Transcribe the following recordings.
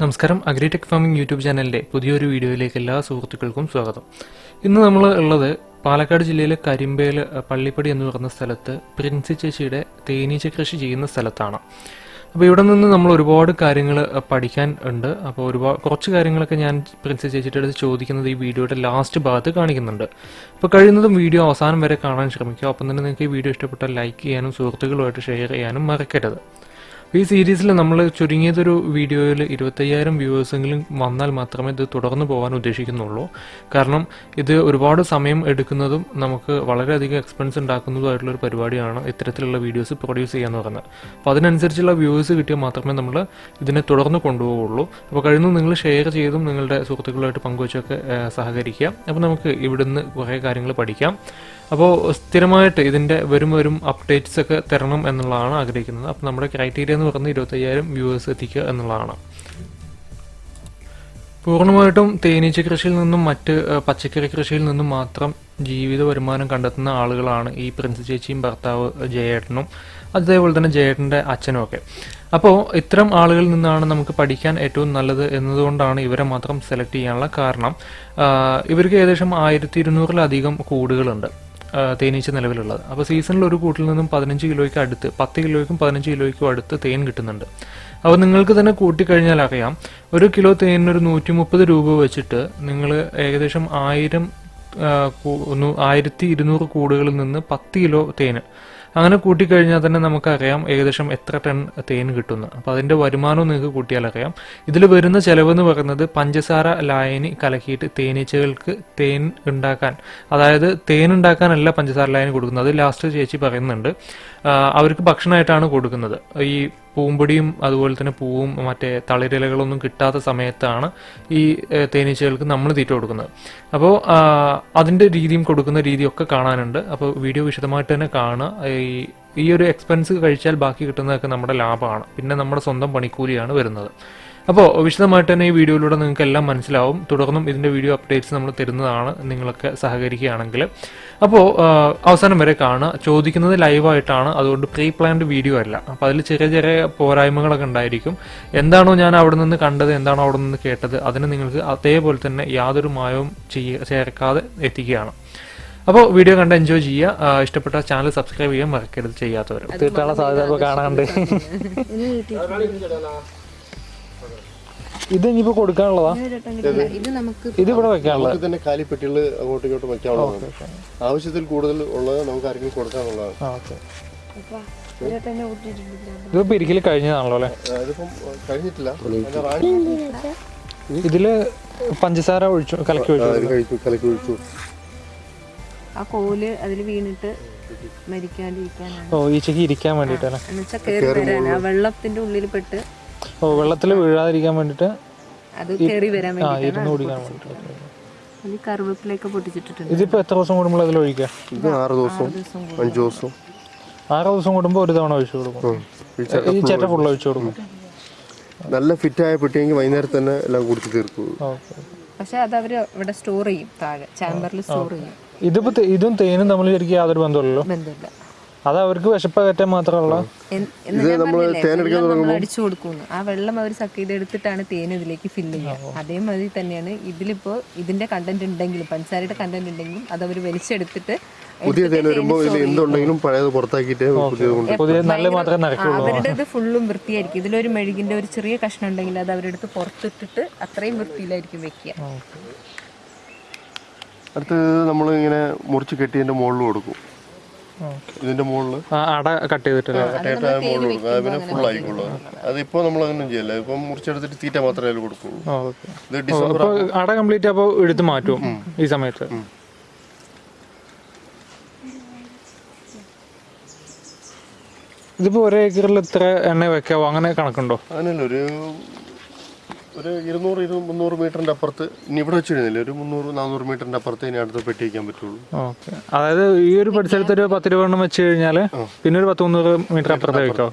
നമസ്കാരം. Agritech farming YouTube ചാനലിന്റെ പുതിയൊരു വീഡിയോയിലേക്ക് എല്ലാ സുഹൃത്തുക്കൾക്കും സ്വാഗതം. ഇന്ന് നമ്മൾ ഉള്ളത് പാലക്കാട് ജില്ലയിലെ കരിമ്പേൽ പള്ളിപ്പടി എന്ന് പറയുന്ന സ്ഥലത്ത് പ്രിൻസി ചേച്ചിയുടെ തേനീച്ച കൃഷി ചെയ്യുന്ന സ്ഥലത്താണ്. അപ്പോൾ ഇവിടെ നിന്ന് നമ്മൾ ഒരുപാട് കാര്യങ്ങൾ പഠിക്കാൻ ഉണ്ട്. അപ്പോൾ ഒരുപാട് കുറച്ച് കാര്യങ്ങളൊക്കെ ഞാൻ പ്രിൻസി ചേച്ചിയുടെ അടുത്ത് ചോദിക്കുന്നത് ഈ വീഡിയോയുടെ ലാസ്റ്റ് ഭാഗത്ത് കാണിക്കുന്നുണ്ട്. അപ്പോൾ കഴിയുന്നതും വീഡിയോ അവസാനം വരെ കാണാൻ ശ്രമിക്കുക. ഒപ്പം തന്നെ നിങ്ങൾക്ക് ഈ വീഡിയോ ഇഷ്ടപ്പെട്ടാൽ ലൈക്ക് ചെയ്യാനും സുഹൃത്തുക്കളുമായിട്ട് ഷെയർ ചെയ്യാനും മറക്കരുത്. ഈ സീരീസിൽ നമ്മൾ ചുരുങ്ങിയതൊരു വീഡിയോയിൽ ഇരുപത്തയ്യായിരം വ്യൂവേഴ്സെങ്കിലും വന്നാൽ മാത്രമേ ഇത് തുടർന്നു പോകാൻ ഉദ്ദേശിക്കുന്നുള്ളൂ. കാരണം ഇത് ഒരുപാട് സമയം എടുക്കുന്നതും നമുക്ക് വളരെയധികം എക്സ്പെൻസ് ഉണ്ടാക്കുന്നതുമായിട്ടുള്ള ഒരു പരിപാടിയാണ് ഇത്തരത്തിലുള്ള വീഡിയോസ് പ്രൊഡ്യൂസ് ചെയ്യാന്ന് പറയുന്നത്. അപ്പോൾ അതിനനുസരിച്ചുള്ള വ്യൂവേഴ്സ് കിട്ടിയാൽ മാത്രമേ നമ്മൾ ഇതിനെ തുടർന്ന് കൊണ്ടുപോകുള്ളൂ അപ്പോൾ കഴിയുന്ന നിങ്ങൾ ഷെയർ ചെയ്തും നിങ്ങളുടെ സുഹൃത്തുക്കളുമായിട്ട് പങ്കുവച്ചൊക്കെ സഹകരിക്കുക. അപ്പോൾ നമുക്ക് ഇവിടുന്ന് കുറേ കാര്യങ്ങൾ പഠിക്കാം. അപ്പോൾ സ്ഥിരമായിട്ട് ഇതിന്റെ വരും വരും അപ്ഡേറ്റ്സ് ഒക്കെ തരണം എന്നുള്ളതാണ് ആഗ്രഹിക്കുന്നത്. അപ്പോൾ നമ്മുടെ ക്രൈറ്റീരിയ എന്ന് പറയുന്നത് ഇരുപത്തയ്യായിരം വ്യൂവേഴ്സ് എത്തിക്കുക എന്നുള്ളതാണ്. പൂർണമായിട്ടും തേനീച്ച കൃഷിയിൽ നിന്നും മറ്റ് പച്ചക്കറി കൃഷിയിൽ നിന്നും മാത്രം ജീവിത വരുമാനം കണ്ടെത്തുന്ന ആളുകളാണ് ഈ പ്രിൻസ് ചേച്ചിയും ഭർത്താവ് ജയേട്ടനും. അതേപോലെ തന്നെ ജയേട്ടന്റെ അച്ഛനും ഒക്കെ. അപ്പോൾ ഇത്തരം ആളുകളിൽ നിന്നാണ് നമുക്ക് പഠിക്കാൻ ഏറ്റവും നല്ലത് എന്നതുകൊണ്ടാണ് ഇവരെ മാത്രം സെലക്ട് ചെയ്യാനുള്ള കാരണം. ഇവർക്ക് ഏകദേശം ആയിരത്തി ഇരുന്നൂറിലധികം കൂടുകളുണ്ട്. തേനീച്ച നിലവിലുള്ളത്. അപ്പോൾ സീസണിൽ ഒരു കൂട്ടിൽ നിന്നും പതിനഞ്ച് കിലോയ്ക്ക് അടുത്ത് പത്ത് കിലോയ്ക്കും പതിനഞ്ച് കിലോയ്ക്കും അടുത്ത് തേൻ കിട്ടുന്നുണ്ട്. അപ്പോൾ നിങ്ങൾക്ക് തന്നെ കൂട്ടിക്കഴിഞ്ഞാൽ അറിയാം ഒരു കിലോ തേനിനൊരു നൂറ്റി മുപ്പത് രൂപ വെച്ചിട്ട് നിങ്ങൾ ഏകദേശം ആയിരം ആയിരത്തി ഇരുന്നൂറ് കൂടുകളിൽ നിന്ന് പത്ത് കിലോ തേന് അങ്ങനെ കൂട്ടിക്കഴിഞ്ഞാൽ തന്നെ നമുക്കറിയാം ഏകദേശം എത്ര ടൺ തേൻ കിട്ടുന്നു. അപ്പോൾ അതിന്റെ വരുമാനവും നിങ്ങൾക്ക് കൂട്ടിയാലറിയാം. ഇതിൽ വരുന്ന ചിലവെന്ന് പറയുന്നത് പഞ്ചസാര ലായനി കലക്കിയിട്ട് തേനീച്ചകൾക്ക് തേൻ ഉണ്ടാക്കാൻ. അതായത് തേൻ ഉണ്ടാക്കാനല്ല പഞ്ചസാര ലായനി കൊടുക്കുന്നത്. അത് ലാസ്റ്റ് ചേച്ചി പറയുന്നുണ്ട്. അവർക്ക് ഭക്ഷണമായിട്ടാണ് കൊടുക്കുന്നത്. ഈ പൂമ്പൊടിയും അതുപോലെ തന്നെ പൂവും മറ്റേ തളിരിലകളൊന്നും കിട്ടാത്ത സമയത്താണ് ഈ തേനീച്ചകൾക്ക് നമ്മൾ തീറ്റ കൊടുക്കുന്നത്. അപ്പോൾ അതിന്റെ രീതിയും കൊടുക്കുന്ന രീതിയൊക്കെ കാണാനുണ്ട്. അപ്പോൾ വീഡിയോ വിശദമായിട്ട് തന്നെ കാണുക. ഈ ഈ ഒരു എക്സ്പെൻസ് കഴിച്ചാൽ ബാക്കി കിട്ടുന്നതൊക്കെ നമ്മുടെ ലാഭമാണ്. പിന്നെ നമ്മുടെ സ്വന്തം പണിക്കൂലിയാണ് വരുന്നത്. അപ്പോൾ വിശദമായിട്ട് തന്നെ ഈ വീഡിയോയിലൂടെ നിങ്ങൾക്ക് എല്ലാം മനസ്സിലാവും. തുടർന്നും ഇതിന്റെ വീഡിയോ അപ്ഡേറ്റ്സ് നമ്മൾ തരുന്നതാണ്. നിങ്ങളൊക്കെ സഹകരിക്കുകയാണെങ്കിൽ. അപ്പോൾ അവസാനം വരെ കാണുക. ചോദിക്കുന്നത് ലൈവായിട്ടാണ്. അതുകൊണ്ട് പ്രീ പ്ലാൻഡ് വീഡിയോ അല്ല. അപ്പോൾ അതിൽ ചെറിയ ചെറിയ പോരായ്മകളൊക്കെ ഉണ്ടായിരിക്കും. എന്താണോ ഞാൻ അവിടെ നിന്ന് കണ്ടത് എന്താണോ അവിടെ നിന്ന് കേട്ടത് അതിന് നിങ്ങൾക്ക് അതേപോലെ തന്നെ യാതൊരു മായവും ചെയ്യ ചേർക്കാതെ എത്തിക്കുകയാണ്. അപ്പോൾ വീഡിയോ കണ്ട് എൻജോയ് ചെയ്യുക. ഇഷ്ടപ്പെട്ട ചാനൽ സബ്സ്ക്രൈബ് ചെയ്യാൻ മറക്കരുത് ചെയ്യാത്തവർ. തീർത്ഥാടന സാധ്യത കാണാണ്ട് ഇത് ഇനിയിപ്പോ കൊടുക്കാനുള്ളതാ? ഇത് നമുക്ക് ഇത് ഇവിടെ വെക്കാനുള്ളത്. നമുക്ക് തന്നെ കാലിപ്പെട്ടികൾ അങ്ങോട്ടും ഇങ്ങോട്ടും വെക്കാനുള്ളതാണ്. ആവശ്യത്തിൽ കൂടുതൽ ഉള്ളത് നമുക്ക് ആരെങ്കിലും കൊടുക്കാനുള്ളതാണ്. ഇതിപ്പോ പിരിക്കൽ കഴിഞ്ഞതാണല്ലോ അല്ലെ? കഴിഞ്ഞിട്ടില്ല. ഇതിൽ പഞ്ചസാര ഒഴിച്ചു കലക്കി ആ, ഒഴിച്ചു. കഴിച്ചു കലക്കി ഒഴിച്ചു. ആ കോൽ അതിൽ വീണിട്ട് മരിക്കാണ്ടിരിക്കാനാണ്. ഓ ഈച്ചക്ക് ഇരിക്കാൻ വേണ്ടിട്ടല്ലേ വെള്ളത്തിന്റെ ഉള്ളിൽ പെട്ട് ഓ വെള്ളത്തിൽ വീഴാതിരിക്കാൻ വേണ്ടിട്ട് അത് കയറി വരാൻ ആ വേണ്ടി ഇരുന്ന് കുടിക്കാൻ വേണ്ടിട്ട്. വേണ്ടി കറിവേപ്പിലൊക്കെ പൊട്ടിച്ചിട്ടിട്ടുണ്ട്. ഇതിപ്പോ എത്ര ദിവസം കൂടുമ്പോൾ അതിൽ ഒഴിക്കുക ഇത് ആറ് ദിവസവും ദിവസം അഞ്ച് ദിവസവും ആറ് ദിവസം കൂടുമ്പോൾ ഒരു തവണ ഒഴിച്ചു കൊടുക്കും. ഈ ചേട്ട ഫുള്ള് ഒഴിച്ചു കൊടുക്കും. നല്ല ഫിറ്റായ പെട്ടിയെങ്കിൽ വൈകുന്നേരം തന്നെ എല്ലാം കുടിച്ച് തീർക്കും ഓക്കെ പക്ഷെ അത് അവർ ഇവിടെ സ്റ്റോർ ചെയ്യും താഴെ ചാമ്പറിൽ സ്റ്റോർ ചെയ്യും. ഇതിപ്പോ ഇതും തേനും തമ്മിൽ ശരിക്കും യാതൊരു ബന്ധമില്ലല്ലോ? ബന്ധമില്ല. അത് അവർക്ക് ഞാൻ പറഞ്ഞില്ലേ, വെള്ളം നമ്മൾ അടിച്ചു കൊടുക്കുന്നു. ആ വെള്ളം അവർ സക്ക് ചെയ്തെടുത്തിട്ടാണ് തേൻ ഇതിലേക്ക് ഫില്ല് ചെയ്യുക. അതേമാതിരി തന്നെയാണ് ഇതിലിപ്പോ ഇതിന്റെ കണ്ടന്റ് ഉണ്ടെങ്കിലും പഞ്ചസാരയുടെ കണ്ടന്റ് ഉണ്ടെങ്കിലും അത് അവർ വലിച്ചെടുത്തിട്ട് പുതിയ തേൻ വരുമ്പോൾ ഇതിൽ എന്തുണ്ടെങ്കിലും പഴയത് പുറത്താക്കിയിട്ട് പുതിയത് പുതിയ നല്ല മാത്രമേ നടക്കുള്ളൂ. അവരുടേത് ഫുള്ളും വൃത്തിയായിരിക്കും. ഇതിലൊരു മെഴുകിന്റെ ഒരു ചെറിയ കഷ്ണം ഉണ്ടെങ്കിൽ അത് അവരെടുത്ത് പുറത്തിട്ടിട്ട് അത്രയും വൃത്തിയിലായിരിക്കും വെക്കുക. അടുത്തത് നമ്മളിങ്ങനെ മുറിച്ച് കെട്ടിയതിന്റെ മുകളിൽ കൊടുക്കും. ഇതിന്റെ മുകളിൽ ആ അട കട്ട് ചെയ്തിട്ടില്ല പിന്നെ ഫുൾ ആയിക്കോളൂ. അതിപ്പോ നമ്മൾ അങ്ങനെ ചെയ്യല്ല. ഇപ്പം മുറിച്ചെടുത്തിട്ട് തീറ്റ മാത്രമേ അതിൽ കൊടുക്കുള്ളൂ. ഇത് ഡിസംബർ അട കംപ്ലീറ്റ് അപ്പോൾ എടുത്ത് മാറ്റും ഈ സമയത്ത്. ഇതിപ്പോ ഒരേക്കറിൽ ഏക്കറിൽ ഇത്ര എണ്ണ വെക്കാവോ? അങ്ങനെ കണക്കുണ്ടോ? അങ്ങനെയല്ല ഒരു ഒരു ഇരുന്നൂറ് ഇരു മുന്നൂറ് മീറ്ററിന്റെ അപ്പുറത്ത് ഇനി ഇവിടെ വെച്ചിരുന്നില്ല ഒരു മുന്നൂറ് നാനൂറ് മീറ്ററിന്റെ അപ്പുറത്ത് ഇനി അടുത്ത് പെട്ടി വയ്ക്കാൻ പറ്റുള്ളൂ. ഓക്കെ. അതായത് ഈ ഒരു പരിസരത്ത് ഒരു പത്ത് രൂപ എണ്ണം വെച്ച് കഴിഞ്ഞാൽ പിന്നെ ഒരു പത്ത് മുന്നൂറ് മീറ്റർ അപ്പുറത്ത് വെക്കോ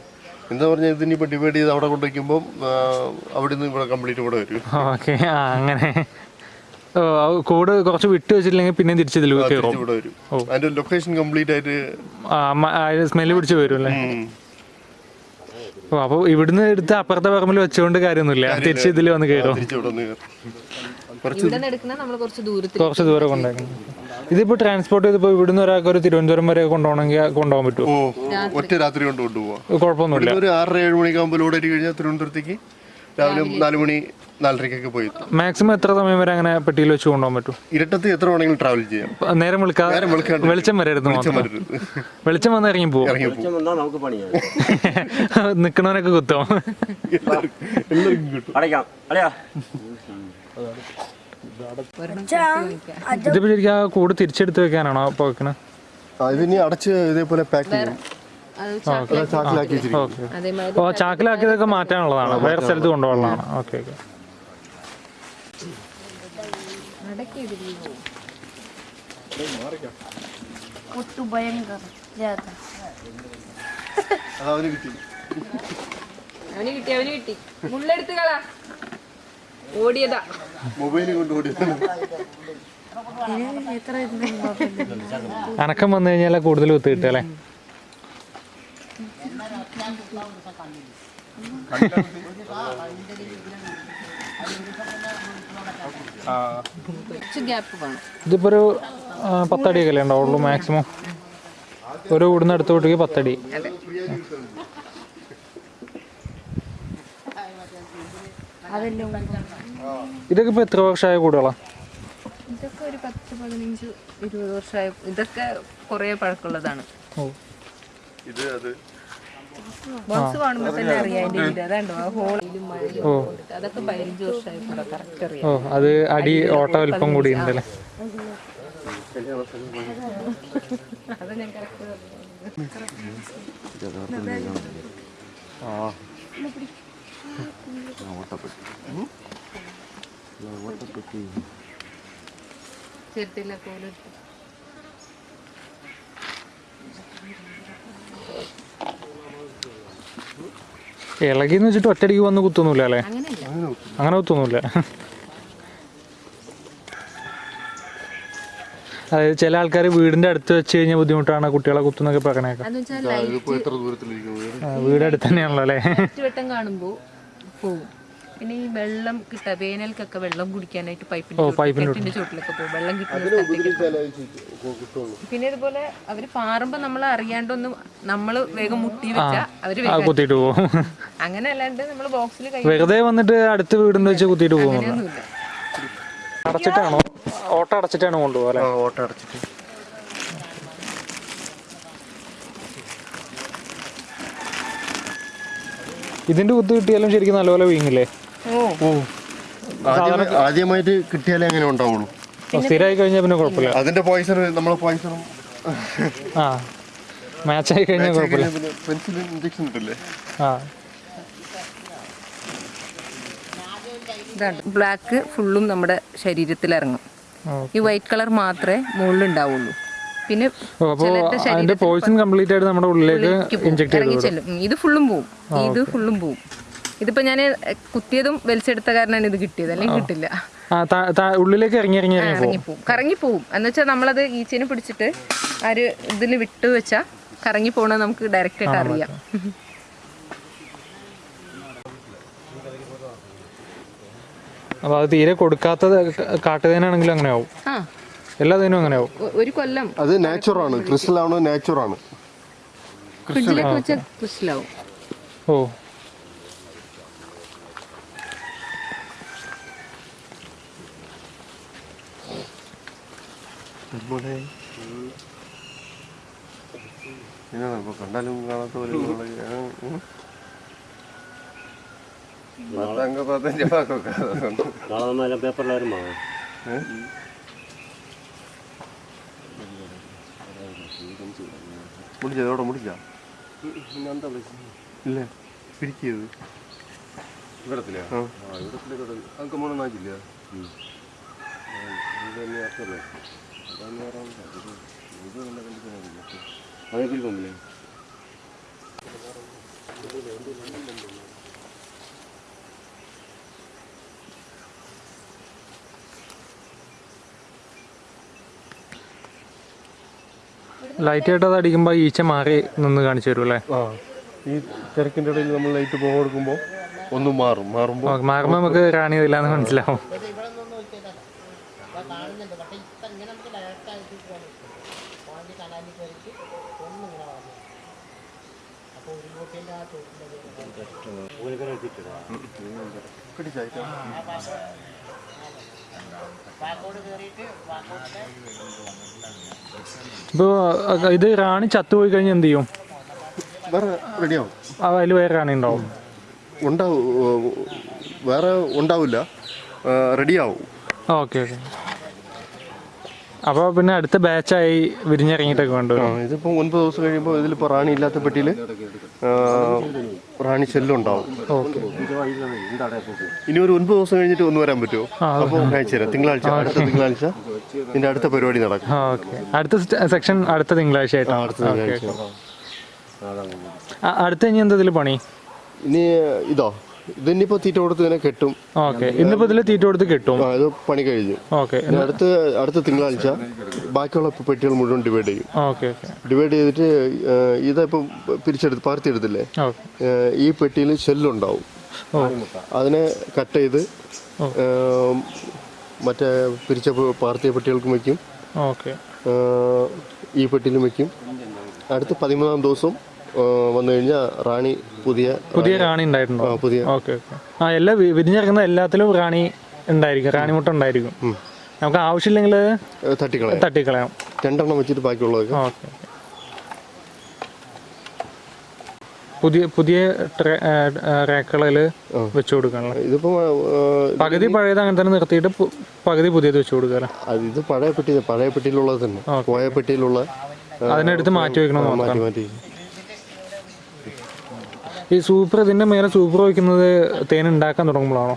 എന്താ പറഞ്ഞാൽ ഇതിനിപ്പോൾ ഡിവൈഡ് ചെയ്ത് അവിടെ കൊണ്ടുവയ്ക്കുമ്പോൾ അവിടെ നിന്ന് ഇവിടെ കംപ്ലീറ്റ് ഇവിടെ വരും. ഓക്കെ. അങ്ങനെ. കൂട് കുറച്ച് വിട്ട് വെച്ചിട്ടില്ലെങ്കിൽ പിന്നെ തിരിച്ചു ഇതിൽ കയറും. അതിന്റെ ലൊക്കേഷൻ കംപ്ലീറ്റ് ആയിട്ട് സ്മെല്ല് പിടിച്ച് വരും അല്ലേ. ഓ അപ്പോൾ ഇവിടുന്ന് എടുത്ത് അപ്പുറത്തെ പറമ്പിൽ വെച്ചുകൊണ്ട് കാര്യമൊന്നുമില്ല. തിരിച്ച് ഇതിൽ വന്ന് കയറും. കുറച്ച് ഇവിടെ നിന്ന് എടുക്കുന്ന നമ്മൾ കുറച്ച് ദൂരത്തിൽ കുറച്ച് ദൂരം കൊണ്ടാക്കണം ഇതിപ്പോ ട്രാൻസ്പോർട്ട് ചെയ്ത് ഇവിടുന്ന് ഒരാൾക്ക് ഒരു തിരുവനന്തപുരം വരെ കൊണ്ടുപോകണമെങ്കിൽ കൊണ്ടുപോകാൻ പറ്റുമോ? ഒറ്റ രാത്രി കൊണ്ട് കൊണ്ടുപോവാം. കുഴപ്പമൊന്നുമില്ല. ഒരു ആറര ഏഴ് മണിക്കാകുമ്പോൾ ലോഡ് അടി കഴിഞ്ഞാൽ തിരുവനന്തപുരത്തേക്ക് രാവിലെ നാല് മണി നാലരയ്ക്കൊക്കെ പോയി. മാക്സിമം എത്ര സമയം വരെ അങ്ങനെ പെട്ടിയിൽ വെച്ച് കൊണ്ടുപോകാൻ പറ്റും? ഇരട്ടത്ത് എത്ര വേണമെങ്കിലും ട്രാവൽ ചെയ്യാം. നേരം വിളിക്കാതെ വെളിച്ചം വരരുത്. വെളിച്ചം വന്ന് ഇറങ്ങി പോകും നിക്കണവനൊക്കെ കുത്തോ? ഇതിപ്പോ ശരിക്കും ആ കൂട് തിരിച്ചെടുത്ത് വെക്കാനാണോ ആ, ഇതിനി അടച്ച് ഇതേപോലെ പാക്ക് ചെയ്യും. ഓ ചാക്കിലാക്കിയതൊക്കെ മാറ്റാനുള്ളതാണ്. വേറെ സ്ഥലത്ത് കൊണ്ടുപോകാനുള്ളതാണ് ഓക്കെ ഓക്കെ. അവന് കിട്ടി അവന് കിട്ടി. അവന് കിട്ടി മുള്ളെടുത്ത് കളാ ഓടിയതാ. മൊബൈൽ കൊണ്ട് ഓടിയതാണ് അനക്കം വന്നു കഴിഞ്ഞാൽ കൂടുതൽ ഒത്തു കിട്ടുക അല്ലേ? ഇതിപ്പോ ഒരു പത്തടി പത്തടിയൊക്കെ അല്ലേ ഉണ്ടാവുള്ളൂ മാക്സിമം ഒരു ഇവിടുന്ന് അടുത്ത് വീട്ടിലേക്ക് പത്തടി. അതെല്ലാം ഇതൊക്കെ ഇപ്പൊ എത്ര വർഷമായ കൂടുകളാ? ഇതൊക്കെ ഒരു പത്ത് പതിനഞ്ച് ഇരുപത് വർഷമായ ഇതൊക്കെ കുറെ പഴക്കമുള്ളതാണ്. ഓ. ഇത് അത് ബോക്സ് കാണുമ്പോൾ തന്നെ അറിയാം അതിന്റെ ഇത് അതാണ്ടോ ആ ഹോളിലും മഴയിലും അതൊക്കെ പതിനഞ്ച് വർഷമായി കൂടെ കറക്റ്റ് അറിയാം. ഓ അത് അടി ഓട്ട വലിപ്പം കൂടി ഉണ്ടല്ലേ അത് ഞാൻ കറക്റ്റ് ചെറുത്തില്ല കോലെടുത്ത് ഇളകിന്ന് വെച്ചിട്ട് ഒറ്റടിക്ക് വന്ന് കുത്തൊന്നുമില്ല അല്ലേ? അങ്ങനെ കുത്തൊന്നുമില്ല അതായത് ചില ആൾക്കാർ വീടിന്റെ അടുത്ത് വെച്ച് കഴിഞ്ഞാൽ ബുദ്ധിമുട്ടാണ് കുട്ടികളെ കുത്തുന്നൊക്കെ പറഞ്ഞേക്കാം വീട് അടുത്ത് തന്നെയാണല്ലോ അല്ലേ? പോവും. പിന്നെ ഈ വെള്ളം കിട്ടാ വേനൽക്കൊക്കെ വെള്ളം കുടിക്കാനായിട്ട് പൈപ്പിന്റെ ചോട്ടിലൊക്കെ പോകും. വെള്ളം കിട്ടുന്ന സ്ഥലത്തേക്ക് പിന്നെ ഇതുപോലെ അവർ പാറുമ്പോ നമ്മൾ അറിയാണ്ടൊന്നും നമ്മൾ വേഗം മുട്ടി വെച്ചാ അവർ കുത്തിയിട്ട് പോകും. അങ്ങനെ അല്ലാണ്ട് നമ്മൾ ബോക്സിൽ വെറുതെ വന്നിട്ട് അടുത്ത് വീടിന്റെ വെച്ച് കുത്തിട്ട് പോകും അടച്ചിട്ടാണോ? ഓട്ട അടച്ചിട്ടാണ് കൊണ്ടുപോകാൻ അല്ലേ? ഓട്ട അടച്ചിട്ട്. ഇതിന്റെ കുത്ത് കിട്ടിയാലും ശരിക്കും നല്ലപോലെ വീങ്ങില്ലേ? ഓ. ഓ. ആദ്യമേ- ആദ്യമായിട്ട് കിട്ടിയാലേ അങ്ങനെ ഉണ്ടാവുള്ളൂ. സ്ഥിരമായി കഴിഞ്ഞാൽ പിന്നെ കുഴപ്പമില്ല. അതിന്റെ പോയിസൺ നമ്മളെ പോയിസണും ആ മാച്ചായി കഴിഞ്ഞാൽ കുഴപ്പമില്ല. പെൻസിലിൻ പെൻസിൽ ഇഞ്ചക്ഷൻ ഇട്ടില്ലേ? ആ. ബ്ലാക്ക് ഫുള്ളും നമ്മുടെ ശരീരത്തിൽ ഇറങ്ങും ഈ വൈറ്റ് കളർ മാത്രമേ മുകളിൽ ഉണ്ടാവുള്ളൂ പിന്നെ അതിന്റെ പോയിസൺ കംപ്ലീറ്റ് ആയിട്ട് നമ്മുടെ ഉള്ളിലേക്ക് ഇഞ്ചെക്ട് ചെയ്ത് ഇത് ഫുള്ളും പോവും ഇത് ഫുള്ളും പോവും ഇതിപ്പോ ഞാൻ കുത്തിയതും വലിച്ചെടുത്ത കാരണമാണ് ഇത് കിട്ടിയത്. അല്ലെങ്കിൽ കിട്ടില്ല. ഉള്ളിലേക്ക് ഇറങ്ങി ഇറങ്ങി ഇറങ്ങി പോകും കറങ്ങി പോവും എന്ന് വെച്ചാൽ നമ്മളത് ഈച്ചേനെ പിടിച്ചിട്ട് ആ ഒരു ഇതിൽ വിട്ടു വെച്ചാൽ കറങ്ങി പോകണത് നമുക്ക് ഡയറക്റ്റ് ആയിട്ട് അറിയാം. അപ്പൊ അത് തീരെ കൊടുക്കാത്തത് കാട്ടുതേനാണെങ്കിലും അങ്ങനെ ആവും ആ. എല്ലാ തേനും അങ്ങനെ ആവും ഒരു കൊല്ലം. അത് നാച്ചുറാണ് ക്രിസ്റ്റൽ ആണോ? നാച്ചുറാണ് ഫ്രിഡ്ജിലൊക്കെ വെച്ചാൽ ക്രിസ്റ്റലാവും ഓ ഇതാണ് ഇപ്പൊ കണ്ടാലും കാണാത്ത പോലെ. പത്തങ്ക പത്തഞ്ച് വാക്കൊക്കെ. നാളെ വാങ്ങാം. ഏ? മുടിച്ചോ? ഇല്ല. പിരിക്കിയത് ഇവിടത്തില്ലേ ഇവിടത്തിലേക്ക് അതൊക്കെ മൂന്നാക്കില്ല പോകുന്നില്ലേ ലൈറ്റ് ആയിട്ട് അത് അടിക്കുമ്പോൾ ഈച്ച മാറി നിന്ന് കാണിച്ചു തരും അല്ലേ ആ ഈ തിരക്കിന്റെ ഇടയിൽ നമ്മൾ ലൈറ്റ് പോകുമ്പോ ഒന്നും മാറും. മാറുമ്പോൾ മാറുമ്പോ മാറുമ്പോൾ നമുക്ക് റാണി ഇതില്ലാന്ന് മനസ്സിലാവും. ഇപ്പോൾ ഇത് റാണി ചത്തുപോയി കഴിഞ്ഞാൽ എന്ത് ചെയ്യും? വേറെ റെഡിയാവും. അതിൽ വേറെ റാണി ഉണ്ടാവും. ഉണ്ടാവും വേറെ ഉണ്ടാവില്ല. റെഡിയാവും. Okay okay. അപ്പോൾ പിന്നെ അടുത്ത ബാച്ചായി വിരിഞ്ഞിറങ്ങിയിട്ടൊക്കെ ആ ഇതിപ്പോൾ ഒൻപത് ദിവസം കഴിയുമ്പോൾ ഇതിലിപ്പോൾ റാണി ഇല്ലാത്ത പെട്ടിയിൽ റാണി ശല്യമുണ്ടാവും ഇനി ഒരു ഒൻപത് ദിവസം കഴിഞ്ഞിട്ട് ഒന്ന് വരാൻ പറ്റുമോ? അപ്പോൾ അയച്ചു തരാം തിങ്കളാഴ്ച അടുത്ത തിങ്കളാഴ്ച ഇതിന്റെ അടുത്ത പരിപാടി നടക്കും. അടുത്ത സെക്ഷൻ അടുത്ത തിങ്കളാഴ്ച ആയിട്ടാണ് അടുത്ത തിങ്കളാഴ്ച. അടുത്ത ഇനി എന്താ ഇതിൽ പണി? ഇനി ഇതോ? ഇതിനിപ്പോൾ തീറ്റ കൊടുത്ത് ഇതിനെ കെട്ടും. ഓക്കെ. ഇന്നിപ്പോ ഇതിൽ തീറ്റ കൊടുത്ത് കെട്ടും. ആ ഇത് പണി കഴിഞ്ഞു. ഓക്കെ. ഇനി അടുത്ത അടുത്ത തിങ്കളാഴ്ച ബാക്കിയുള്ള പെട്ടികൾ മുഴുവൻ ഡിവൈഡ് ചെയ്യും. Okay okay. ഡിവൈഡ് ചെയ്തിട്ട് ഇതിപ്പം പിരിച്ചെടുത്ത് പാർത്തിയെടുത്തില്ലേ? ഓക്കെ. ഏഹ് ഈ പെട്ടിയിൽ ഷെല്ലുണ്ടാവും. അതിനെ കട്ട് ചെയ്ത് ഏഹ് മറ്റേ പിരിച്ച പ- പാർത്തിയ പെട്ടികൾക്കും വയ്ക്കും ഓക്കെ. ഏഹ് ഈ പെട്ടിയിലും വയ്ക്കും അടുത്ത പതിമൂന്നാം ദിവസം ഏഹ് വന്നു കഴിഞ്ഞാൽ റാണി പുതിയ പുതിയ റാണി. ഉണ്ടായിട്ടുണ്ടോ? പുതിയ. Okay okay. ആ എല്ലാ വിരിഞ്ഞിറങ്ങുന്ന എല്ലാത്തിലും റാണി ഉണ്ടായിരിക്കും റാണി മുട്ട ഉണ്ടായിരിക്കും നമുക്ക് ആവശ്യമില്ലെങ്കിൽ തട്ടിക്കളയാം. തട്ടിക്കളയാം. രണ്ടെണ്ണം വെച്ചിട്ട് ബാക്കിയുള്ളതൊക്കെ. ഓക്കെ പുതിയ പുതിയ റേക്കളിൽ വെച്ചു കൊടുക്കാനുള്ള. ഇതിപ്പോ പകുതി പഴയത് അങ്ങനെ തന്നെ നിർത്തിയിട്ട് പകുതി പുതിയത് വെച്ചു കൊടുക്കുക അത് ഇത് പഴയ പെട്ടി പഴയ പെട്ടിയിലുള്ളത് തന്നെ. പോയ പെട്ടിയിലുള്ള അതിനെടുത്ത് മാറ്റി വെക്കണം മാറ്റി മാറ്റി ഈ സൂപ്പർ ഇതിന്റെ മേലെ സൂപ്പർ വയ്ക്കുന്നത് തേൻ ഉണ്ടാക്കാൻ തുടങ്ങുമ്പോഴാണോ?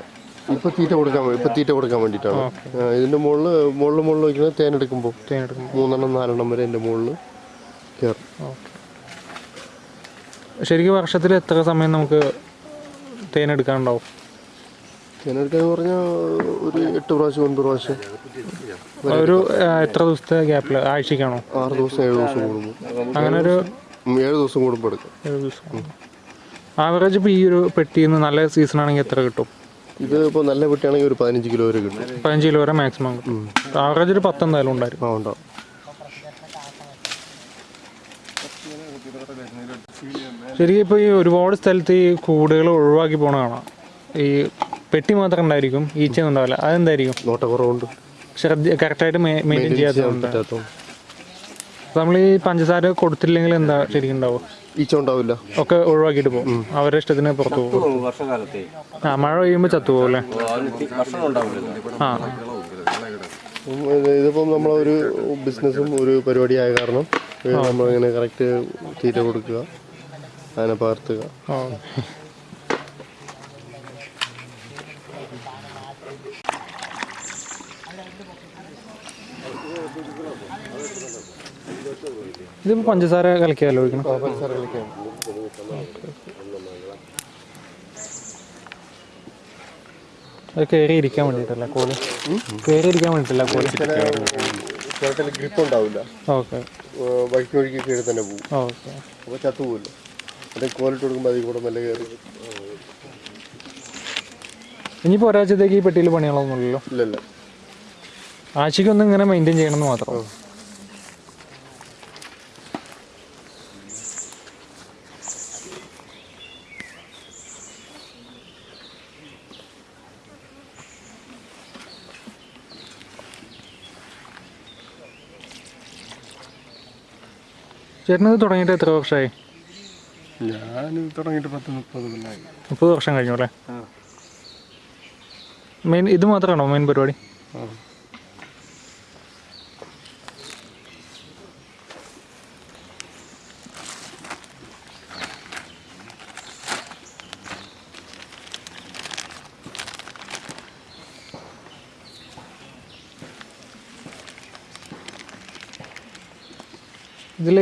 ഇപ്പൊ തീറ്റ കൊടുക്കാൻ ഇപ്പൊ തീറ്റ കൊടുക്കാൻ വേണ്ടിയിട്ടാണ്. ഇതിന്റെ മുകളിൽ മുകളിൽ മുകളിൽ വയ്ക്കുന്നത് തേൻ എടുക്കുമ്പോൾ തേൻ എടുക്കുമ്പോൾ മൂന്നെണ്ണം നാലെണ്ണം വരെ എന്റെ മുകളിൽ കയറും. ശരിക്കും വർഷത്തിൽ എത്ര സമയം നമുക്ക് തേൻ എടുക്കാനുണ്ടാവും? തേനെടുക്കാന്ന് പറഞ്ഞാൽ ഒരു എട്ട് പ്രാവശ്യം ഒൻപത് പ്രാവശ്യം. ഒരു എത്ര ദിവസത്തെ ഗ്യാപ്പിൽ ആഴ്ചക്കാണോ ആറ് ദിവസം ഏഴ് ദിവസം കൂടുമ്പോൾ അങ്ങനെ ഒരു ഏഴ് ദിവസം കൂടുമ്പോൾ എടുക്കും. ഏഴ് ദിവസം ആവറേജ് ഇപ്പോൾ ഈ ഒരു പെട്ടിയിൽ നിന്ന് നല്ല സീസൺ ആണെങ്കിൽ എത്ര കിട്ടും? ഇത് ഇപ്പോൾ നല്ല പെട്ടിയാണെങ്കിൽ ഒരു പതിനഞ്ച് കിലോ വരെ കിട്ടും. പതിനഞ്ച് കിലോ വരെ മാക്സിമം കിട്ടും. ആവറേജ് ഒരു പത്ത് എന്തായാലും ഉണ്ടായിരുന്നു ആ ഉണ്ടാവും ശരിക്കും ഇപ്പോൾ ഈ ഒരുപാട് സ്ഥലത്ത് ഈ കൂടുകൾ ഒഴിവാക്കി പോണ കാണാം. ഈ പെട്ടി മാത്രം ഉണ്ടായിരിക്കും ഈച്ചയൊന്നും ഉണ്ടാവില്ല. അതെന്തായിരിക്കും? നോട്ടക്കുറവുണ്ട്. ശ്രദ്ധ കറക്റ്റായിട്ട് മെയിന്റെയിൻ ചെയ്യാത്തതുകൊണ്ട് നമ്മൾ ഈ പഞ്ചസാര കൊടുത്തില്ലെങ്കിൽ എന്താ ശരിക്കും ഉണ്ടാവുക? ഈച്ച ഉണ്ടാവില്ല ഒക്കെ ഒഴിവാക്കിയിട്ട് പോകും. അവരുടെ ഇഷ്ടത്തിന് പുറത്തു പോകും. വർഷകാലത്തെ. ആ മഴ പെയ്യുമ്പോൾ ചത്തു അല്ലേ? ഉണ്ടാവില്ലല്ലോ ആ. ഇതിപ്പം നമ്മളൊരു ബിസിനസ്സും ഒരു പരിപാടിയായ കാരണം ഇത് നമ്മളിങ്ങനെ കറക്റ്റ് തീറ്റ കൊടുക്കുക അതിനെ പകർത്തുക. ഇതിപ്പോൾ പഞ്ചസാര കലക്കിയാലോ ഒഴിക്കണം? പഞ്ചസാര കളിക്കാൻ അത് കയറി ഇരിക്കാൻ വേണ്ടിയിട്ടല്ല കോൽ? കയറി ഇരിക്കാൻ വേണ്ടിയിട്ടല്ല കോൽ? ചിരട്ടയിൽ ഗ്രിപ്പ് ഉണ്ടാവില്ല ഓക്കെ. വഴിക്ക് കീഴിൽ തന്നെ പോകും ഓക്കെ. അപ്പോൾ ചത്തുപോകില്ല അതിന് കോലിട്ട് കൊടുക്കുമ്പോൾ അതിൽ കൂടെ മെല്ലെ കയറി ഇനിയിപ്പോൾ ഒരാഴ്ചത്തേക്ക് ഈ പെട്ടിയിൽ പണികളൊന്നുമില്ലല്ലോ ആഴ്ചക്കൊന്നും ആഴ്ചയ്ക്കൊന്നും ഇങ്ങനെ മെയിന്റെയിൻ ചെയ്യണമെന്ന് മാത്രം. ചേട്ടനത് തുടങ്ങിയിട്ട് എത്ര വർഷമായി ഞാൻ തുടങ്ങിയിട്ട് പത്ത് മുപ്പത് കൊല്ലമായി മുപ്പത് വർഷം കഴിഞ്ഞു അല്ലേ? മെയിൻ ഇത് മാത്രമാണോ മെയിൻ പരിപാടി?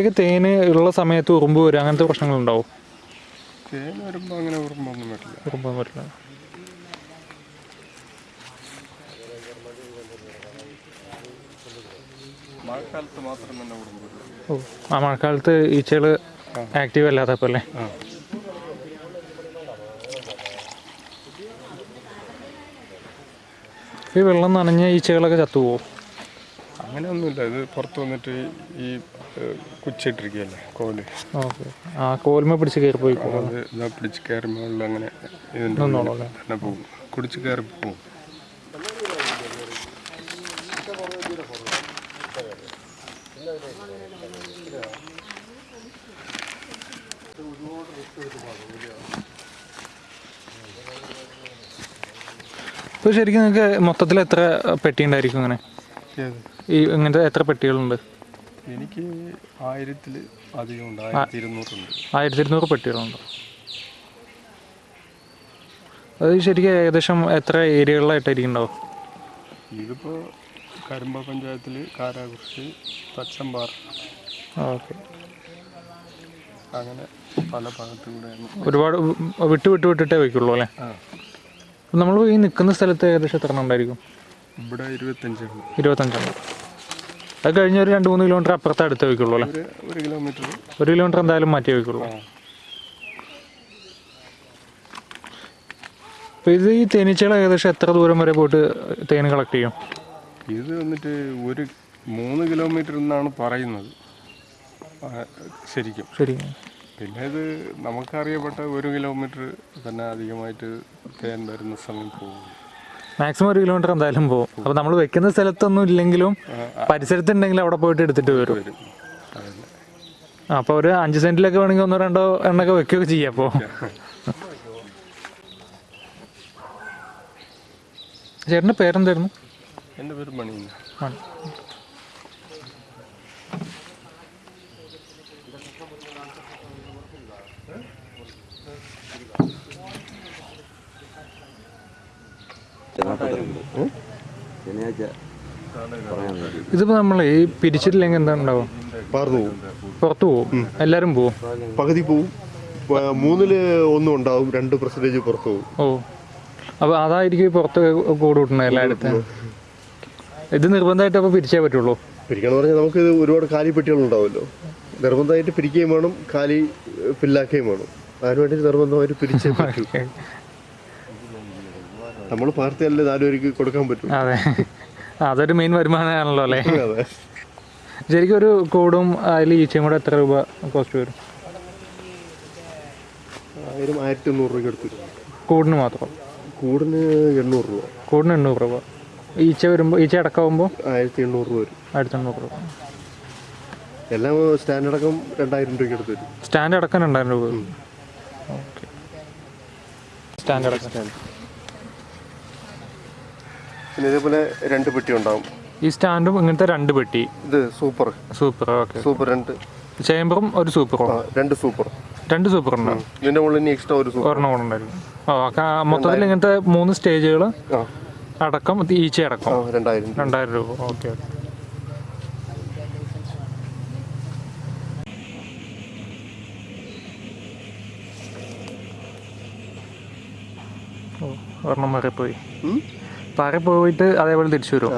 ഇടയ്ക്ക് തേന് ഉള്ള സമയത്ത് ഉറുമ്പ് വരും അങ്ങനത്തെ പ്രശ്നങ്ങളുണ്ടാവും? തേൻ വരുമ്പോൾ അങ്ങനെ ഉറുമ്പൊന്നും പറ്റില്ല ഉറുമ്പൊന്നും പറ്റില്ല മാത്രം ഓ ആ മഴക്കാലത്ത് ഈച്ചകൾ ആക്റ്റീവ് അല്ലാത്തപ്പോൾ അല്ലേ? ഈ വെള്ളം നനഞ്ഞ ഈച്ചകളൊക്കെ ചത്തുപോകും അങ്ങനെയൊന്നുമില്ല. ഇത് പുറത്ത് വന്നിട്ട് ഈ കുച്ചിട്ടിരിക്കുകയല്ലേ കോൽ. ഓക്കെ. ആ കോലുമ പിടിച്ച് കയറി പോയി അത് ഇതാ പിടിച്ച് കയറി മുകളിൽ അങ്ങനെ ഇതിന്റെ ഉള്ളിൽ തന്നെ പോകും. കുടിച്ച് കയറി പോകും. ഇപ്പോൾ ശരിക്കും നിങ്ങൾക്ക് മൊത്തത്തിൽ എത്ര പെട്ടി ഉണ്ടായിരിക്കും അങ്ങനെ? ഈ ഇങ്ങനത്തെ എത്ര പെട്ടികളുണ്ട്? എനിക്ക് ആയിരത്തിൽ അധികം ഉണ്ട് ആയിരത്തി ഇരുന്നൂറുണ്ട് ആയിരത്തി ഇരുന്നൂറ് പെട്ടികളുണ്ട്. അത് ശരിക്കും ഏകദേശം എത്ര ഏരിയകളിലായിട്ടായിരിക്കും ഇതിപ്പോൾ കരുമ്പ പഞ്ചായത്തിൽ കാരാകുറിശി തച്ചമ്പാറ. ഓക്കെ. അങ്ങനെ പല ഭാഗത്തു കൂടെയാണ് ഒരുപാട് വിട്ടു വിട്ട് വിട്ട് വിട്ടിട്ടേ വയ്ക്കുള്ളൂ അല്ലേ? നമ്മൾ ഈ നിൽക്കുന്ന സ്ഥലത്ത് ഏകദേശം എത്ര എണ്ണം ഉണ്ടായിരിക്കും? ഇവിടെ ഇരുപത്തഞ്ചാണ് ഇരുപത്തഞ്ചെണ്ണം അത് കഴിഞ്ഞ ഒരു രണ്ട് മൂന്ന് കിലോമീറ്റർ അപ്പുറത്ത് അടുത്ത് വയ്ക്കുള്ളൂ അല്ലേ? ഒരു കിലോമീറ്റർ ഒരു കിലോമീറ്റർ എന്തായാലും മാറ്റി വയ്ക്കുള്ളൂ. അപ്പൊ അപ്പോൾ ഇത് ഈ തേനീച്ചകൾ ഏകദേശം എത്ര ദൂരം വരെ പോയിട്ട് തേൻ കളക്ട് ചെയ്യും? ഇത് വന്നിട്ട് ഒരു മൂന്ന് കിലോമീറ്റർ എന്നാണ് പറയുന്നത്. ശരിക്കും. ശരിക്കും. ശരി പിന്നെ ഇത് നമുക്കറിയപ്പെട്ട ഒരു കിലോമീറ്റർ തന്നെ അധികമായിട്ട് തേൻ വരുന്ന സമയം പോകും മാക്സിമം ഒരു കിലോമീറ്റർ എന്തായാലും പോകും അപ്പോൾ നമ്മൾ വെക്കുന്ന സ്ഥലത്തൊന്നും ഇല്ലെങ്കിലും പരിസരത്തുണ്ടെങ്കിൽ അവിടെ പോയിട്ട് എടുത്തിട്ട് വരും. അപ്പൊ അപ്പോൾ ഒരു അഞ്ച് സെന്റിലൊക്കെ വേണമെങ്കിൽ ഒന്നോ രണ്ടോ എണ്ണൊക്കെ വെക്കുകയൊക്കെ ചെയ്യാം അപ്പോൾ ചേട്ടന്റെ പേരെന്തായിരുന്നു? എന്റെ പേര് മണിയുന്ന ഇതിപ്പോ നമ്മൾ ഈ പിരിച്ചിട്ടില്ലെങ്കിൽ എന്താ ഉണ്ടാവും പാർന്നു പോകും പുറത്തു പോകും എല്ലാരും പോവും? പകുതി പോവും. മൂന്നിൽ ഒന്നും ഉണ്ടാവും. രണ്ട് പെർസെന്റേജ് പുറത്തു പോകും ഓ. അപ്പൊ അതായിരിക്കും ഈ പുറത്ത് കൂട് കൂട്ടുന്നത് എല്ലായിടത്തും ഇത് നിർബന്ധമായിട്ട് അപ്പൊ പിരിച്ചേ പറ്റുള്ളൂ? പിരിക്കണം പറഞ്ഞാൽ നമുക്ക് ഇത് ഒരുപാട് കാലി പെട്ടികൾ ഉണ്ടാവുമല്ലോ നിർബന്ധമായിട്ട് പിരിക്കുകയും വേണം. കാലി ഫില്ലാക്കുകയും വേണം. അതിനുവേണ്ടി നിർബന്ധമായിട്ട് പിരിച്ചേ പറ്റൂ. നമ്മൾ പാർട്ടിയല്ലേ നാലുപേർക്ക് കൊടുക്കാൻ പറ്റും. അതെ. അതൊരു മെയിൻ വരുമാനമാണല്ലോ അല്ലേ? ശരിക്കും ഒരു കൂടും അതിൽ ഈച്ചയും കൂടെ എത്ര രൂപ കോസ്റ്റ് വരും? ആയിരം ആയിരത്തി എണ്ണൂറ് രൂപ എടുത്തു കൂടിന് മാത്രം? കൂടിന് എണ്ണൂറ് രൂപ. കൂടിന് എണ്ണൂറ് രൂപ. ഈച്ച വരുമ്പോൾ ഈച്ച അടക്കമാകുമ്പോൾ ആയിരത്തി എണ്ണൂറ് രൂപ വരും. ആയിരത്തി എണ്ണൂറ് രൂപ. എല്ലാം സ്റ്റാൻഡ് അടക്കം രണ്ടായിരം രൂപയ്ക്ക് എടുത്ത് വരും സ്റ്റാൻഡ് അടക്കം രണ്ടായിരം രൂപ സ്റ്റാൻഡ് ഓക്കെ. സ്റ്റാൻഡ് അടക്കം. പിന്നെ ഇതേപോലെ രണ്ട് പെട്ടി ഉണ്ടാവും. ഈ സ്റ്റാൻഡും ഇങ്ങനത്തെ രണ്ട് പെട്ടി? ഇത് സൂപ്പർ. Super okay. സൂപ്പർ രണ്ട്. ചേമ്പറും ഒരു സൂപ്പറും? രണ്ട് സൂപ്പർ. രണ്ട് സൂപ്പർ ഉണ്ടാവും ഇതിന്റെ മുകളിൽ ഇനി എക്സ്ട്രാ ഒരു സൂപ്പർ. ഒരെണ്ണം കൂടെ ഉണ്ടായിരുന്നു. ഓ മൊത്തത്തിൽ ഇങ്ങനത്തെ മൂന്ന് സ്റ്റേജുകൾ അടക്കം ഈച്ച അടക്കം. രണ്ടായിരം രൂപ. രണ്ടായിരം രൂപ. Okay okay. ഒരെണ്ണം മാറിപ്പോയി. പാറി പോയിട്ട് അതേപോലെ തിരിച്ചു വരും.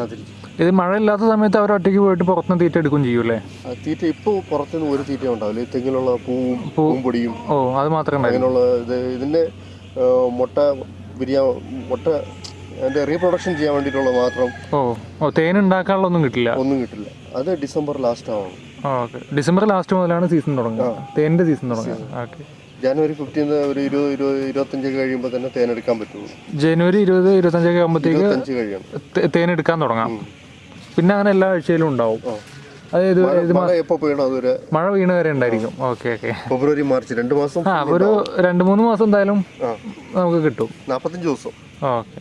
ഇത് മഴ ഇല്ലാത്ത സമയത്ത് അവർ ഒറ്റയ്ക്ക് പോയിട്ട് പുറത്തുനിന്ന് തീറ്റ എടുക്കും ചെയ്യൂലേ തീറ്റ ഇപ്പോൾ പുറത്തുനിന്ന് ഒരു തീറ്റ ഉണ്ടാവില്ല തെങ്ങിലുള്ള പൂവും പൂവും പൊടിയും ഓ അത് മാത്രമേ അങ്ങനെയുള്ള ഇത് ഇതിന്റെ മുട്ട വിരിയാൻ മുട്ട അതിന്റെ റീപ്രൊഡക്ഷൻ ചെയ്യാൻ വേണ്ടിയിട്ടുള്ള മാത്രം ഓ ഓ തേൻ ഉണ്ടാക്കാനുള്ള ഒന്നും കിട്ടില്ല. ഒന്നും കിട്ടില്ല. അത് ഡിസംബർ ലാസ്റ്റ് ആവണം ഓക്കെ. ഡിസംബർ ലാസ്റ്റ് മുതലാണ് സീസൺ തുടങ്ങുക. തേനിന്റെ സീസൺ തുടങ്ങുക. ഓക്കെ. ജനുവരി ഫിഫ്റ്റീന്ന് ഒരു ഇരുപത് ഇരുപത് ഇരുപത്തഞ്ചൊക്കെ കഴിയുമ്പോൾ തന്നെ തേൻ എടുക്കാൻ പറ്റുള്ളൂ. ജനുവരി ഇരുപത് ഇരുപത്തഞ്ചൊക്കെ ആകുമ്പോഴത്തേക്ക് ഇരുപത്തഞ്ച് കഴിയണം. തെ- തേൻ എടുക്കാൻ തുടങ്ങാം പിന്നെ അങ്ങനെ എല്ലാ ആഴ്ചയിലും ഉണ്ടാവും. ഇത് മഴ എപ്പോൾ പെയ്യണം മഴ വീണ് വരെ ഉണ്ടായിരിക്കും. Okay okay. ഫെബ്രുവരി മാർച്ച് രണ്ട് മാസം ആ ഒരു രണ്ട് മൂന്ന് മാസം എന്തായാലും ആ. നമുക്ക് കിട്ടും. നാൽപ്പത്തഞ്ച് ദിവസം. ഓക്കെ.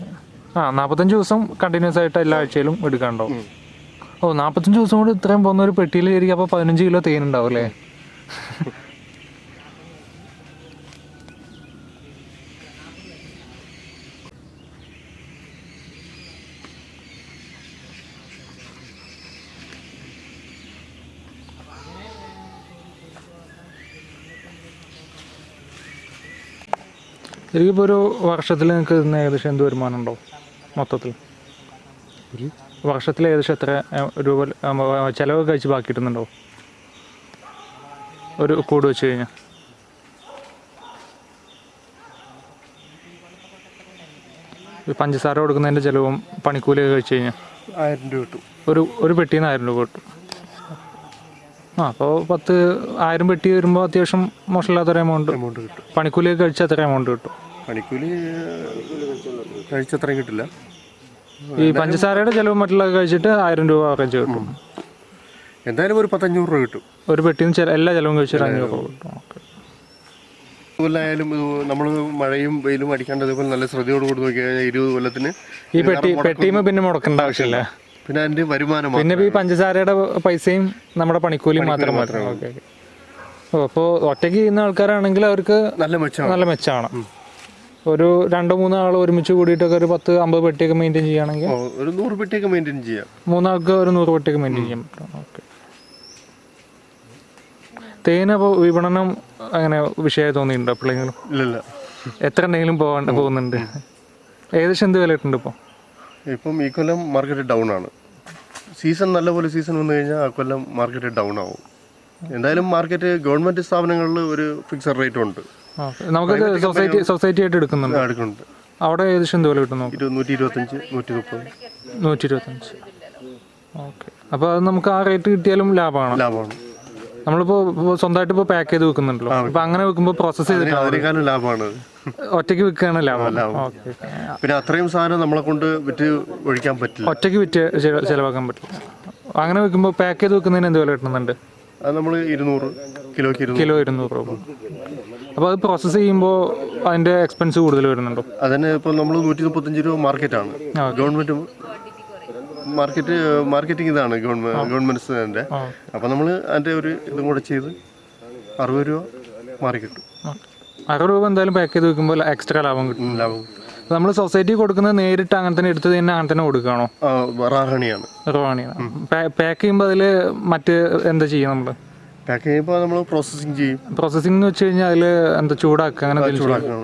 ആ നാൽപ്പത്തഞ്ച് ദിവസം കണ്ടിന്യൂസ് ആയിട്ട് എല്ലാ ആഴ്ചയിലും എടുക്കാണ്ടോ ഓ നാൽപ്പത്തഞ്ച് ദിവസം കൊണ്ട് ഇത്രയും പോകുന്ന ഒരു പെട്ടിയിൽ ശരിക്കും അപ്പോൾ പതിനഞ്ച് കിലോ തേൻ ഉണ്ടാവും അല്ലേ? ശരിക്കും ഇപ്പോൾ ഒരു വർഷത്തിൽ നിങ്ങൾക്ക് ഇതിന് ഏകദേശം എന്ത് വരുമാനം ഉണ്ടോ? മൊത്തത്തിൽ? വർഷത്തിൽ ഏകദേശം എത്ര രൂപ ചിലവ് കഴിച്ച് ബാക്കി കിട്ടുന്നുണ്ടോ ഒരു കൂട് വെച്ച് കഴിഞ്ഞാൽ പഞ്ചസാര കൊടുക്കുന്നതിന്റെ ചിലവും പണിക്കൂലിയൊക്കെ കഴിച്ച് കഴിഞ്ഞാൽ ആയിരം രൂപ കിട്ടും. ഒരു ഒരു പെട്ടിയിൽ നിന്ന് ആയിരം രൂപ കിട്ടും. ആ അപ്പോൾ പത്ത് ആയിരം പെട്ടി വരുമ്പോൾ അത്യാവശ്യം മോശമില്ലാത്തൊരു എമൗണ്ട് എമൗണ്ട് കിട്ടും. പണിക്കൂലിയൊക്കെ കഴിച്ചാൽ അത്ര എമൗണ്ട് കിട്ടും. പണിക്കൂലി കഴിച്ചത്രയും കിട്ടില്ല. ഈ പഞ്ചസാരയുടെ ചിലവ് മറ്റുള്ള കഴിച്ചിട്ട് ആയിരം രൂപ കഴിച്ച് കിട്ടും. എന്തായാലും ഒരു പത്തഞ്ഞൂറ് രൂപ കിട്ടും. ഒരു പെട്ടിന്ന് എല്ലാ ചിലവും കഴിച്ചിട്ട് അഞ്ഞൂറ് രൂപ കിട്ടും. കൊല്ലായാലും നമ്മൾ മഴയും വെയിലും അടിക്കാണ്ട് അതേപോലെ നല്ല ശ്രദ്ധയോട് കൂടി നോക്കി കഴിഞ്ഞാൽ ഇരുപത് കൊല്ലത്തിന് ഈ പെട്ടി പെട്ടിയും പിന്നെ മുടക്കേണ്ട ആവശ്യമില്ല. പിന്നെ അതിന്റെ വരുമാനം പിന്നെ ഈ പഞ്ചസാരയുടെ പൈസയും നമ്മുടെ പണിക്കൂലിയും മാത്രം മാത്രമേ അപ്പോൾ ഒറ്റയ്ക്ക് ചെയ്യുന്ന ആൾക്കാരാണെങ്കിൽ അവർക്ക് നല്ല മെച്ചമാണ്. നല്ല മെച്ചമാണ്. ഒരു രണ്ടോ മൂന്നോ ആൾ ഒരുമിച്ച് കൂടിയിട്ടൊക്കെ ഒരു പത്ത് അമ്പത് പെട്ടിയൊക്കെ മെയിന്റെയിൻ ചെയ്യുകയാണെങ്കിൽ ഒരു നൂറ് പെട്ടിയൊക്കെ മെയിന്റെയിൻ ചെയ്യാം. മൂന്നാൾക്ക് ഒരു നൂറ് പെട്ടിയൊക്കെ മെയിന്റെയിൻ ചെയ്യാൻ പറ്റും. ഓക്കെ. തേന വിപണനം അങ്ങനെ വിഷയമായി തോന്നിയിട്ടുണ്ടോ എപ്പോഴെങ്കിലും? ഇല്ലല്ല എത്ര എന്തെങ്കിലും പോകാണ്ട് പോകുന്നുണ്ട്? ഏകദേശം എന്ത് വില ഇട്ടുണ്ട് ഇപ്പോൾ ഇപ്പം ഈ കൊല്ലം മാർക്കറ്റ് ഡൗൺ ആണ്. സീസൺ നല്ലപോലെ സീസൺ വന്നു കഴിഞ്ഞാൽ ആ കൊല്ലം മാർക്കറ്റ് ഡൗൺ ആവും. എന്തായാലും മാർക്കറ്റ് ഗവൺമെന്റ് സ്ഥാപനങ്ങളിൽ ഒരു ഫിക്സഡ് റേറ്റ് ഉണ്ട്. ഓക്കെ നമുക്കത് സൊസൈറ്റി സൊസൈറ്റി ആയിട്ട് എടുക്കുന്നുണ്ട്. എടുക്കുന്നുണ്ട്. അവിടെ ഏകദേശം എന്ത് വില കിട്ടും നോക്കാം? ഇരു നൂറ്റി ഇരുപത്തഞ്ച് നൂറ്റി മുപ്പത് നൂറ്റി ഇരുപത്തഞ്ച് ഓക്കെ. അപ്പോൾ അത് നമുക്ക് ആ റേറ്റ് കിട്ടിയാലും ലാഭമാണ്? ലാഭമാണ്. നമ്മളിപ്പോ സ്വന്തമായിട്ട് ഇപ്പോൾ പാക്ക് ചെയ്ത് വെക്കുന്നുണ്ടല്ലോ. അപ്പോൾ അങ്ങനെ വെക്കുമ്പോൾ പ്രോസസ്സ് ചെയ്തിട്ട് ലാഭമാണ്. ഒറ്റയ്ക്ക് വിൽക്കുകയാണ് ലാഭം. പിന്നെ അത്രയും സാധനം നമ്മളെ കൊണ്ട് വിറ്റ് ഒഴിക്കാൻ പറ്റില്ല. ഒറ്റയ്ക്ക് വിറ്റ് ചിലവാക്കാൻ പറ്റില്ല. അങ്ങനെ വെക്കുമ്പോൾ പാക്ക് ചെയ്ത് വെക്കുന്നതിന് എന്ത് വില കിട്ടുന്നുണ്ട്? അത് നമ്മൾ ഇരുന്നൂറ് ഇരുന്നൂറ്. കിലോ ഇരുന്നൂറ് രൂപ. അപ്പോൾ അത് പ്രോസസ്സ് ചെയ്യുമ്പോൾ അതിന്റെ എക്സ്പെൻസ് കൂടുതൽ വരുന്നുണ്ടോ? അതിന് ഇപ്പോൾ നമ്മൾ നൂറ്റി മുപ്പത്തഞ്ച് രൂപ മാർക്കറ്റാണ്. ഗവൺമെന്റ് മാർക്കറ്റ് മാർക്കറ്റിംഗ് ഇതാണ് ഗവൺമെന്റ് അപ്പോൾ അപ്പം നമ്മൾ അതിന്റെ ഒരു ഇതും കൂടെ ചെയ്ത് അറുപത് രൂപ മാറി കിട്ടും അറുപത് രൂപ എന്തായാലും പാക്ക് ചെയ്ത് വെക്കുമ്പോൾ എക്സ്ട്രാ ലാഭം കിട്ടും. ലാഭം നമ്മൾ സൊസൈറ്റി കൊടുക്കുന്നത് നേരിട്ട് അങ്ങനെ തന്നെ എടുത്ത് തന്നെ അങ്ങനെ തന്നെ കൊടുക്കുകയാണോ ആ, റാഹണിയാണ് പാക്ക് ചെയ്യുമ്പോൾ അതിൽ മറ്റ് എന്താ ചെയ്യുക നമ്മൾ പാക്ക് ചെയ്യുമ്പോൾ നമ്മൾ പ്രോസസ്സിങ് ചെയ്യും. പ്രോസസ്സിംഗ് എന്ന് വെച്ച് കഴിഞ്ഞാൽ അതിൽ എന്താ ചൂടാക്കുക അങ്ങനെ എന്തെങ്കിലും? ചൂടാക്കണം.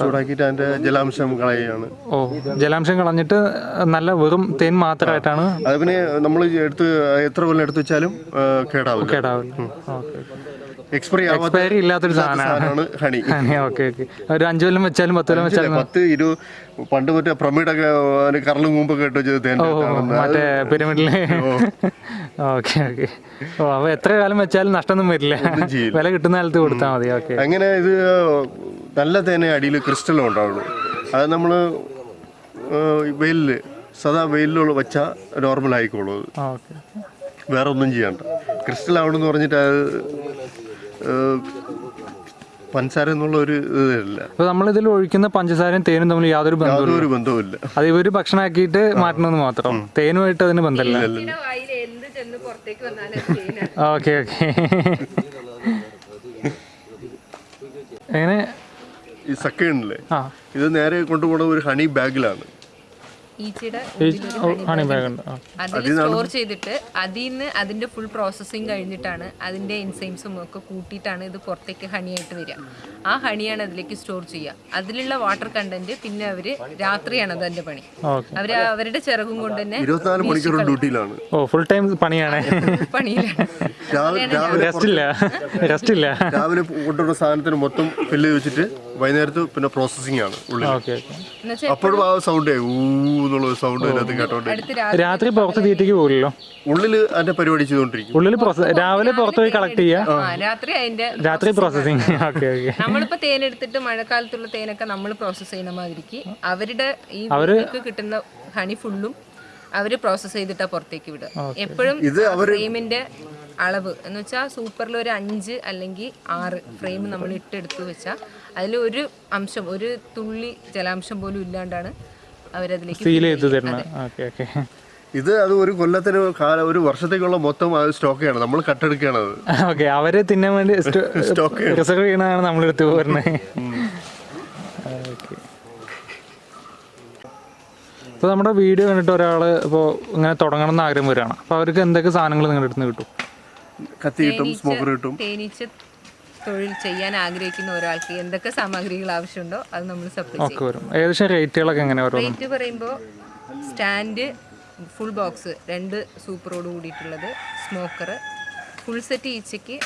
ചൂടാക്കിയിട്ട് അതിന്റെ ജലാംശം കളയുകയാണ്. ഓ ജലാംശം കളഞ്ഞിട്ട് നല്ല വെറും തേൻ മാത്രമായിട്ടാണ് അത് പിന്നെ നമ്മൾ എടുത്ത് എത്ര കൊല്ലം എടുത്ത് വെച്ചാലും കേടാവും കേടാവില്ല. എക്സ്പയറി എക്സ്പയറി ഇല്ലാത്തൊരു സാധനമാണ്. ഹണി. ഓക്കെ ഓക്കെ ഒരു അഞ്ചു കൊല്ലം വെച്ചാലും പത്ത് കൊല്ലം വെച്ചാലും പത്ത് ഇരു പണ്ട് മറ്റേ പ്രമിഡൊക്കെ കറലും മുമ്പൊക്കെ ഇട്ട് വെച്ചത് മറ്റേ പിരമിഡിൽ. ഓക്കെ ഓക്കെ ഓ അപ്പൊ എത്ര കാലം വെച്ചാലും നഷ്ടമൊന്നും വരില്ല. വില കിട്ടുന്ന കാലത്ത് കൊടുത്താൽ മതി ഓക്കെ അങ്ങനെ ഇത് നല്ല തേനെ അടിയിൽ ക്രിസ്റ്റൽ ഉണ്ടാവുള്ളൂ. അത് നമ്മൾ വെയിലിൽ സദാ വെയിലിലുള്ള വെച്ച നോർമൽ ആയിക്കോളൂ. വേറെ ഒന്നും ചെയ്യണ്ട. ക്രിസ്റ്റൽ ആവണമെന്ന് പറഞ്ഞിട്ട് അത് പഞ്ചസാര എന്നുള്ള ഒരു ഇതല്ല അപ്പൊ നമ്മളിതിൽ ഒഴിക്കുന്ന പഞ്ചസാരയും തേനും തമ്മിൽ യാതൊരു ബന്ധവും യാതൊരു ബന്ധവുമില്ല. അത് ഇവർ ഭക്ഷണമാക്കിയിട്ട് മാറ്റണമെന്ന് മാത്രം. തേനുമായിട്ട് അതിന് ബന്ധമില്ല. വായിൽ എന്ത് ചെന്ന് പുറത്തേക്ക് വന്നാലും ഓക്കെ ഓക്കെ. എങ്ങനെ? ഈ സക്കയുണ്ടല്ലേ? ഇത് നേരെ കൊണ്ടുപോകുന്ന ഒരു ഹണി ബാഗിലാണ്. ഈച്ചയുടെ അതിൽ സ്റ്റോർ ചെയ്തിട്ട് അതിൽ നിന്ന് അതിന്റെ ഫുൾ പ്രോസസ്സിങ് കഴിഞ്ഞിട്ടാണ് അതിന്റെ എൻസൈംസും ഒക്കെ കൂട്ടിയിട്ടാണ് ഇത് പുറത്തേക്ക് ഹണിയായിട്ട് വരിക. ആ ഹണിയാണ് അതിലേക്ക് സ്റ്റോർ ചെയ്യുക. അതിലുള്ള വാട്ടർ കണ്ടന്റ് പിന്നെ അവർ രാത്രിയാണ് അതിന്റെ പണി. അവർ അവർ അവരുടെ ചിറകും കൊണ്ട് തന്നെ മണിക്കൂർ ഡ്യൂട്ടിയിലാണ്. ഓ ഫുൾ ടൈം പണിയാണ്. രാവിലെ രാവിലെ റെസ്റ്റ് ഇല്ല. റെസ്റ്റ് ഇല്ല. രാവിലെ കൊണ്ടുവരുന്ന സാധനത്തിന് മൊത്തം ഫില്ല് ചെയ്ത് വെച്ചിട്ട് വൈകുന്നേരത്ത് പിന്നെ പ്രോസസ്സിംഗ് ആണ് ഉള്ളിൽ അപ്പോഴും ആ സൗണ്ട് ഊ എന്നുള്ള സൗണ്ട് അതിനകത്ത് കേട്ടോണ്ട് രാത്രി പുറത്ത് തീറ്റയ്ക്ക് പോകില്ലല്ലോ ഉള്ളിൽ അതിന്റെ പരിപാടി ചെയ്തോണ്ടിരിക്കും ഉള്ളിൽ രാവിലെ പുറത്ത് പോയി കളക്ട് ചെയ്യാ? രാത്രി അതിന്റെ രാത്രി പ്രോസസ്സിങ് ഓക്കെ ഓക്കെ. നമ്മളിപ്പോ തേനെടുത്തിട്ട് മഴക്കാലത്തുള്ള തേനൊക്കെ നമ്മൾ പ്രോസസ് ചെയ്യുന്ന മാതിരിക്ക് അവരുടെ ഈ അവർക്ക് കിട്ടുന്ന ഹണി ഫുള്ളും അവർ പ്രോസസ് ചെയ്തിട്ടാ പുറത്തേക്ക് വിടുക. എപ്പോഴും ഫ്രെയിമിന്റെ അളവ്. എന്ന് വെച്ചാൽ സൂപ്പറിൽ ഒരു അഞ്ച് അല്ലെങ്കിൽ ആറ് ഫ്രെയിം നമ്മൾ ഇട്ടെടുത്ത് വെച്ചാൽ അതിൽ ഒരു അംശം ഒരു തുള്ളി ജലാംശം പോലും ഇല്ലാണ്ടാണ് അവരതിലേക്ക് ഫീൽ ചെയ്ത് തരണം ഓക്കെ ഓക്കെ ഇത് അത് ഒരു കൊല്ലത്തിന് കാലം ഒരു വർഷത്തേക്കുള്ള മൊത്തം അത് സ്റ്റോക്കാണ് നമ്മൾ കട്ടെടുക്കുകയാണ് അത്. ഓക്കെ അവരെ തിന്നാൻ വേണ്ടി സ്റ്റോക്ക് റിസർവ് ചെയ്യണതാണ് എടുത്തു പോരുന്നത് ഓക്കെ ഇപ്പോൾ നമ്മുടെ വീഡിയോ കണ്ടിട്ട് ഒരാൾ ഇപ്പോൾ ഇങ്ങനെ തുടങ്ങണം എന്ന് ആഗ്രഹം വരികയാണ്. അപ്പോൾ അവർക്ക് എന്തൊക്കെ സാധനങ്ങൾ നിങ്ങളുടെ അടുത്ത് നിന്ന് കിട്ടും? കത്തി കിട്ടും സ്മോക്കർ കിട്ടും. തേനീച്ച തൊഴിൽ ചെയ്യാൻ ആഗ്രഹിക്കുന്ന ഒരാൾക്ക് എന്തൊക്കെ സാമഗ്രികൾ ആവശ്യമുണ്ടോ അത് നമ്മൾ സപ്ലൈ ചെയ്യും. ഒക്കെ വരും. ഏകദേശം റേറ്റുകളൊക്കെ എങ്ങനെ വരും? റേറ്റ് പറയുമ്പോൾ സ്റ്റാൻഡ് ഫുൾ ബോക്സ് രണ്ട് സൂപ്പറോട് കൂടിയിട്ടുള്ളത് സ്മോക്കർ ഫുൾ സെറ്റ് ഈച്ചയ്ക്ക്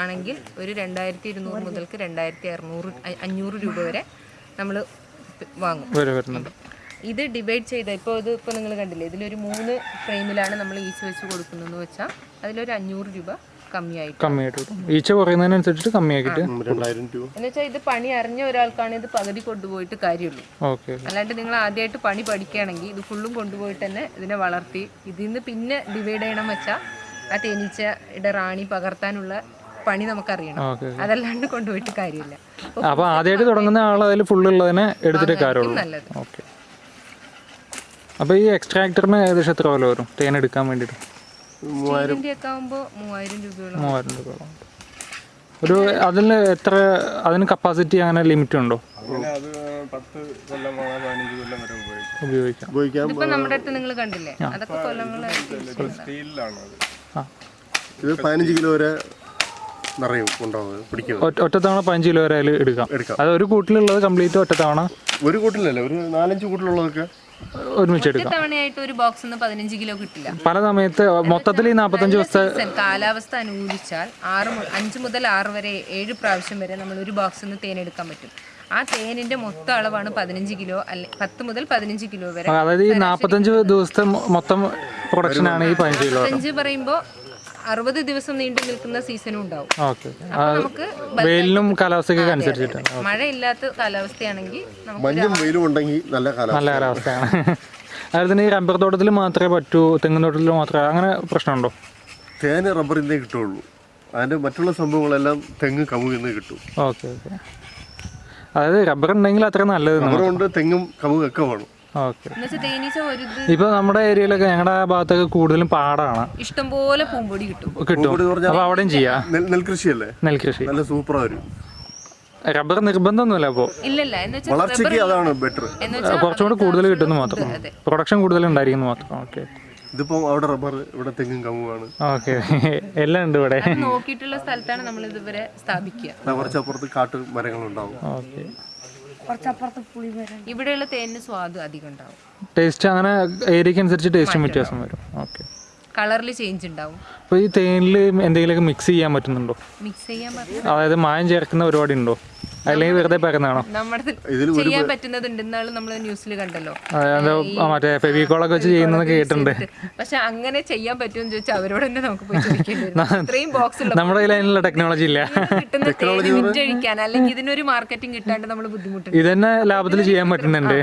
ആണെങ്കിൽ ഒരു രണ്ടായിരത്തി ഇരുന്നൂറ് മുതൽക്ക് രണ്ടായിരത്തി അറുന്നൂറ് അഞ്ഞൂറ് രൂപ വരെ നമ്മൾ വാങ്ങും. ഇത് ഡിവൈഡ് ചെയ്ത ഇപ്പോൾ ഇത് ഇപ്പോൾ നിങ്ങൾ കണ്ടില്ലേ ഇതിലൊരു മൂന്ന് ഫ്രെയിമിലാണ് നമ്മൾ ഈച്ച വെച്ച് കൊടുക്കുന്നതെന്ന് വെച്ചാൽ അതിലൊരു അഞ്ഞൂറ് രൂപ കമ്മിയായിട്ട്. കമ്മിയായിട്ട് കിട്ടും. ഈച്ച കുറയുന്നതിനനുസരിച്ചിട്ട് കമ്മിയാക്കിയിട്ട് എന്ന് വെച്ചാൽ ഇത് പണി അറിഞ്ഞ ഒരാൾക്കാണ് ഇത് പകുതി കൊണ്ടുപോയിട്ട് കാര്യമുള്ളൂ. ഓക്കെ അല്ലാണ്ട് നിങ്ങൾ ആദ്യമായിട്ട് പണി പഠിക്കുകയാണെങ്കിൽ ഇത് ഫുള്ളും കൊണ്ടുപോയിട്ട് തന്നെ ഇതിനെ വളർത്തി ഇതിൽ നിന്ന് പിന്നെ ഡിവൈഡ് ചെയ്യണം വെച്ചാൽ ആ തേനീച്ചയുടെ റാണി പകർത്താനുള്ള പണി നമുക്കറിയണം. അതല്ലാണ്ട് കൊണ്ടുപോയിട്ട് കാര്യമില്ല. അപ്പോൾ ആദ്യമായിട്ട് തുടങ്ങുന്ന ആൾ അതിൽ ഫുള്ളുള്ളതിനെ എടുത്തിട്ട് കാര്യമുള്ളൂ. നല്ലത്. ഓക്കെ. അപ്പോൾ ഈ എക്സ്ട്രാക്ടറിന് ഏകദേശം എത്ര വില വരും? തേൻ എടുക്കാൻ വേണ്ടിയിട്ട്. സ്റ്റീലിന്റെ ഒക്കെ ആകുമ്പോൾ മൂവായിരം രൂപയോളം. മൂവായിരം രൂപയോളം. ഒരു അതിന് എത്ര അതിന് കപ്പാസിറ്റി അങ്ങനെ ലിമിറ്റ് ഉണ്ടോ? ഉപയോഗിക്കും. നമ്മുടെ അടുത്ത് നിങ്ങൾ കണ്ടില്ലേ? അതൊക്കെ കൊല്ലങ്ങളായിട്ട് ഇത് പതിനഞ്ച് കിലോ വരെ നിറയും ഒറ്റത്തവണ പതിനഞ്ച് കിലോ വരെ അതിൽ എടുക്കാം. എടുക്കാം. അത് ഒരു കൂട്ടിലുള്ളത് കംപ്ലീറ്റ് ഒറ്റത്തവണ ഒരു കൂട്ടിലല്ല ഒരു നാലഞ്ച് കൂട്ടിലുള്ളതൊക്കെ ഒരുമിച്ച് എടുക്കാം. തവണയായിട്ട് ഒരു ബോക്സ് നിന്ന് പതിനഞ്ച് കിലോ കിട്ടില്ല. പല സമയത്ത് മൊത്തത്തിൽ ഈ നാൽപ്പത്തഞ്ച് ദിവസത്തെ കാലാവസ്ഥ അനുകൂലിച്ചാൽ ആറ് അഞ്ച് മുതൽ ആറ് വരെ ഏഴ് പ്രാവശ്യം വരെ നമ്മൾ ഒരു ബോക്സിൽ നിന്ന് തേൻ എടുക്കാൻ പറ്റും. ആ തേനിന്റെ മൊത്തം അളവാണ് പതിനഞ്ച് കിലോ അല്ലെ പത്ത് മുതൽ പതിനഞ്ച് കിലോ വരെ. അതായത് ഈ നാൽപ്പത്തഞ്ച് ദിവസത്തെ മൊത്തം പ്രൊഡക്ഷനാണ് ഈ പതിനഞ്ച് കിലോ പറയുമ്പോ പറയുമ്പോൾ അറുപത് ദിവസം നീണ്ടു നിൽക്കുന്ന സീസണും ഉണ്ടാവും. നമുക്ക് വെയിലിനും കാലാവസ്ഥയ്ക്കൊക്കെ അനുസരിച്ചിട്ട് മഴയില്ലാത്ത കാലാവസ്ഥയാണെങ്കിൽ നമുക്ക് മഞ്ഞും വെയിലും ഉണ്ടെങ്കിൽ നല്ല നല്ല കാലാവസ്ഥയാണ്. അതുപോലെ തന്നെ ഈ റബ്ബർ തോട്ടത്തിൽ മാത്രമേ പറ്റൂ തെങ്ങിൻ തോട്ടത്തിൽ മാത്രമേ അങ്ങനെ പ്രശ്നമുണ്ടോ? തേന റബ്ബറിന്നേ കിട്ടുള്ളൂ അതിന്റെ മറ്റുള്ള സംഭവങ്ങളെല്ലാം തെങ്ങ് കമുകിന്ന് നിന്ന് കിട്ടും. Okay okay. അതായത് റബ്ബർ ഉണ്ടെങ്കിൽ അത്ര നല്ലത് റബ്ബർ കൊണ്ട് തെങ്ങും കമുകൊക്കെ വേണം. ഓക്കെ. എന്നുവെച്ചാൽ തേനീച്ച ഒരു ഇത് നമ്മുടെ ഏരിയയിലൊക്കെ ഞങ്ങളുടെ ആ ഭാഗത്തൊക്കെ കൂടുതലും പാടാണ്. ഇഷ്ടംപോലെ പൂമ്പൊടി കിട്ടും. കിട്ടും. അപ്പോൾ അവിടെയും ചെയ്യാം. നെൽ നെൽകൃഷിയല്ലേ? നെൽകൃഷി. നല്ല സൂപ്പറാ വരും റബ്ബർ നിർബന്ധമൊന്നുമില്ല അപ്പോ. വളർച്ചയ്ക്ക് അതാണ് ബെറ്റർ എന്ന് വെച്ചാൽ കുറച്ചും കൂടി കൂടുതൽ കിട്ടുന്നു മാത്രം. പ്രൊഡക്ഷൻ കൂടുതൽ ഉണ്ടായിരിക്കുന്നു മാത്രം. ഓക്കെ. ഇതിപ്പോ അവിടെ റബ്ബർ ഇവിടെ തെങ്ങും കമുകാണ് ഓക്കെ. എല്ലാം ഉണ്ട് ഇവിടെ. നോക്കിയിട്ടുള്ള സ്ഥലത്താണ് നമ്മൾ ഇതുവരെ സ്ഥാപിക്കുക. കുറച്ചപ്പുറത്ത് കാട്ട് മരങ്ങളുണ്ടാവും ഓക്കെ. കുറച്ചപ്പുറത്ത് പുളി വരാൻ ഇവിടെയുള്ള തേനിന് സ്വാദ് അധികം ഉണ്ടാവും. ടേസ്റ്റ് അങ്ങനെ ഏരിയക്ക് അനുസരിച്ച് ടേസ്റ്റും വ്യത്യാസം വരും. ഓക്കെ. കളറിൽ ചേഞ്ച് ഉണ്ടാവും. അപ്പോൾ ഈ തേനിൽ എന്തെങ്കിലുമൊക്കെ മിക്സ് ചെയ്യാൻ പറ്റുന്നുണ്ടോ? മിക്സ് ചെയ്യാൻ പറ്റും അതായത് മായം ചേർക്കുന്ന പരിപാടി ഉണ്ടോ അല്ലെങ്കിൽ വെറുതെ പറയുന്നതാണോ നമ്മുടെ ചെയ്യാൻ പറ്റുന്നത് ഉണ്ടെന്നാണ് നമ്മൾ ന്യൂസിൽ കണ്ടല്ലോ. മറ്റേ ഫെവിക്കോളൊക്കെ വെച്ച് ചെയ്യുന്ന കേട്ടിട്ടുണ്ട്. പക്ഷെ അങ്ങനെ ചെയ്യാൻ പറ്റുമെന്ന് ചോദിച്ചാൽ അവരോട് തന്നെ നമുക്ക് പോയി ചോദിക്കേണ്ടി വരും. ഇത്രയും ബോക്സ് നമ്മുടെ കയ്യിൽ അതിനുള്ള ടെക്നോളജി ഇല്ല കിട്ടുന്ന വിറ്റഴിക്കാൻ അല്ലെങ്കിൽ ഇതിനൊരു മാർക്കറ്റിംഗ് കിട്ടാണ്ട് നമ്മൾ ബുദ്ധിമുട്ടുണ്ട്. ഇത് തന്നെ ലാഭത്തിൽ ചെയ്യാൻ പറ്റുന്നുണ്ട്.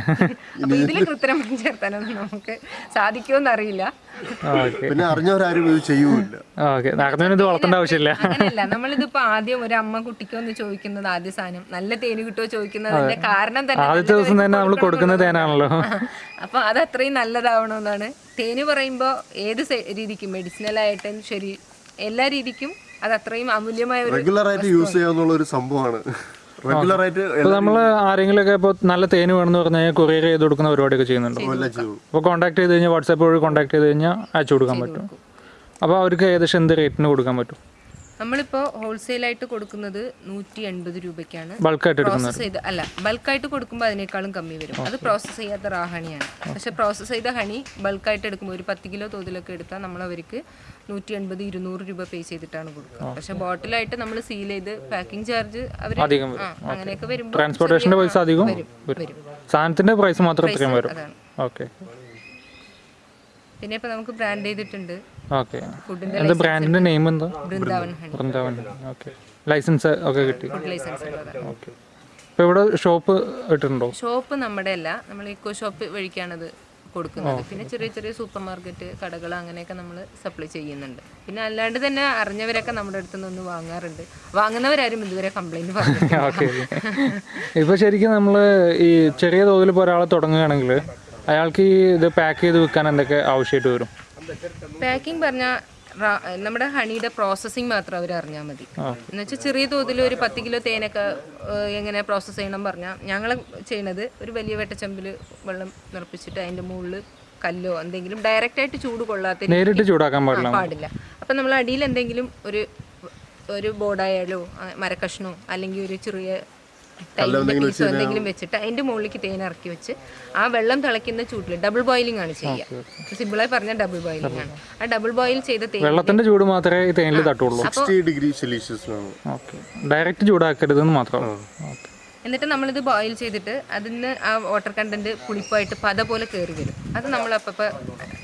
അപ്പൊ ഇതിൽ കൃത്രിമം ചേർത്താനൊന്നും നമുക്ക് സാധിക്കുമെന്ന് അറിയില്ല പിന്നെ അറിഞ്ഞവരാരും ഇത് ചെയ്യൂല ഓക്കെ. വളർത്തേണ്ട ആവശ്യമില്ല. അങ്ങനെയല്ല നമ്മളിതിപ്പോ ആദ്യം ഒരു അമ്മ കുട്ടിക്കോ എന്ന് ചോദിക്കുന്നത് ആദ്യ സാധനം. നല്ല തേന് കിട്ടുമോ ചോദിക്കുന്നതിന്റെ കാരണം തന്നെ ആദ്യത്തെ ദിവസം തന്നെ നമ്മൾ കൊടുക്കുന്ന തേനാണല്ലോ. അപ്പൊ അത് അത്രയും നല്ലതാവണമെന്നാണ്. തേന് പറയുമ്പോ ഏത് രീതിക്കും മെഡിസിനൽ ആയിട്ടും ശരി എല്ലാ രീതിക്കും അത് അത്രയും അമൂല്യമായ ഒരു റെഗുലർ ആയിട്ട് യൂസ് ചെയ്യാന്നുള്ള ഒരു സംഭവമാണ്. റെഗുലർ ആയിട്ട് ഒക്കെ നമ്മൾ ആരെങ്കിലുമൊക്കെ ഇപ്പോൾ നല്ല തേന് വേണമെന്ന് പറഞ്ഞു കഴിഞ്ഞാൽ കൊറിയർ ചെയ്ത് കൊടുക്കുന്ന പരിപാടിയൊക്കെ ചെയ്യുന്നുണ്ട്. അപ്പോൾ കോൺടാക്ട് ചെയ്ത് കഴിഞ്ഞാൽ വാട്സാപ്പ് വഴി കോൺടാക്ട് ചെയ്ത് കഴിഞ്ഞാൽ അയച്ചു കൊടുക്കാൻ പറ്റും. അപ്പോൾ അവർക്ക് ഏകദേശം എന്ത് റേറ്റിന് കൊടുക്കാൻ പറ്റും? നമ്മളിപ്പോ ഹോൾസെയിൽ ആയിട്ട് കൊടുക്കുന്നത് നൂറ്റി എൺപത് രൂപയ്ക്കാണ് ബൾക്കായിട്ട് പ്രോസസ് ചെയ്ത് അല്ല ബൾക്കായിട്ട് കൊടുക്കുമ്പോൾ അതിനേക്കാളും കമ്മി വരും. അത് പ്രോസസ്സ് ചെയ്യാത്ത റാ ഹണിയാണ് പക്ഷെ പ്രോസസ്സ് ചെയ്ത ഹണി ബൾക്കായിട്ട് എടുക്കുമ്പോൾ ഒരു പത്ത് കിലോ തോതിലൊക്കെ എടുത്താൽ നമ്മൾ അവർക്ക് നൂറ്റി എൺപത് ഇരുന്നൂറ് രൂപ പേ ചെയ്തിട്ടാണ് കൊടുക്കുക. പക്ഷെ ബോട്ടിലായിട്ട് നമ്മൾ സീൽ ചെയ്ത് പാക്കിംഗ് ചാർജ് അവർ അങ്ങനെയൊക്കെ വരുമ്പോൾ ട്രാൻസ്പോർട്ടേഷന്റെ പൈസ അധികം വരും സാധനത്തിന്റെ പ്രൈസ് മാത്രം ഇത്രയും വരും. ഓക്കെ പിന്നെ ഇപ്പൊ നമുക്ക് ബ്രാൻഡ് ചെയ്തിട്ടുണ്ട്. ഓക്കെ എന്താ ബ്രാൻഡിന്റെ നെയിം എന്താ? ബൃന്ദാവൻ വൃന്ദാവൻ ഓക്കെ ലൈസൻസ് ഒക്കെ കിട്ടി. ഓക്കെ ഇപ്പോൾ ഇവിടെ ഷോപ്പ് ഇട്ടിട്ടുണ്ടോ? ഷോപ്പ് നമ്മുടെ അല്ല നമ്മൾ ഇക്കോ ഷോപ്പ് വഴിക്കാണത് കൊടുക്കുന്നത്. പിന്നെ ചെറിയ ചെറിയ സൂപ്പർ മാർക്കറ്റ് കടകൾ അങ്ങനെയൊക്കെ നമ്മൾ സപ്ലൈ ചെയ്യുന്നുണ്ട്. പിന്നെ അല്ലാണ്ട് തന്നെ അറിഞ്ഞവരൊക്കെ നമ്മുടെ അടുത്ത് നിന്ന് വാങ്ങാറുണ്ട്. വാങ്ങുന്നവരാരും ഇതുവരെ കംപ്ലൈന്റ് പറഞ്ഞിട്ടില്ല. ഇപ്പോൾ ശരിക്കും നമ്മൾ ഈ ചെറിയ തോതിൽ ഇപ്പോൾ ഒരാൾ തുടങ്ങുകയാണെങ്കിൽ അയാൾക്ക് ഈ ഇത് പാക്ക് ചെയ്ത് വെക്കാൻ എന്തൊക്കെ ആവശ്യമായിട്ട് വരും? പാക്കിംഗ് പറഞ്ഞാൽ നമ്മുടെ ഹണിയുടെ പ്രോസസ്സിങ് മാത്രം അവർ അറിഞ്ഞാൽ മതി. എന്ന് വെച്ചാൽ ചെറിയ തോതിൽ ഒരു പത്ത് കിലോ തേനൊക്കെ എങ്ങനെ പ്രോസസ്സ് ചെയ്യണം പറഞ്ഞാൽ ഞങ്ങൾ ചെയ്യണത് ഒരു വലിയ വെട്ടച്ചമ്പിൽ വെള്ളം നിറപ്പിച്ചിട്ട് അതിന്റെ മുകളിൽ കല്ലോ എന്തെങ്കിലും ഡയറക്റ്റ് ആയിട്ട് ചൂട് കൊള്ളാത്ത നേരിട്ട് ചൂടാക്കാൻ പാടില്ല. അപ്പം നമ്മൾ അടിയിൽ എന്തെങ്കിലും ഒരു ഒരു ബോർഡായാലോ മരക്കഷ്ണോ അല്ലെങ്കിൽ ഒരു ചെറിയ പീസോ എന്തെങ്കിലും വെച്ചിട്ട് അതിന്റെ മുകളിലേക്ക് തേൻ ഇറക്കി വെച്ച് ആ വെള്ളം തിളയ്ക്കുന്ന ചൂട്ടിൽ ഡബിൾ ബോയിലിംഗ് ആണ് ചെയ്യുക സിമ്പിളായി പറഞ്ഞാൽ ഡബിൾ ബോയിലിംഗ് ആണ്. ആ ഡബിൾ ബോയിൽ ചെയ്ത തേൻ വെള്ളത്തിന്റെ ചൂട് മാത്രമേ ഈ തേനിൽ തട്ടുള്ളൂ. ഡിഗ്രി സെൽഷ്യസ് ആണ് ഓക്കെ. ഡയറക്റ്റ് ചൂടാക്കരുതെന്ന് മാത്രം. എന്നിട്ട് നമ്മളിത് ബോയിൽ ചെയ്തിട്ട് അതിന് ആ വാട്ടർ കണ്ടന്റ് പുളിപ്പായിട്ട് പത പോലെ കയറി വരും. അത് നമ്മൾ അപ്പം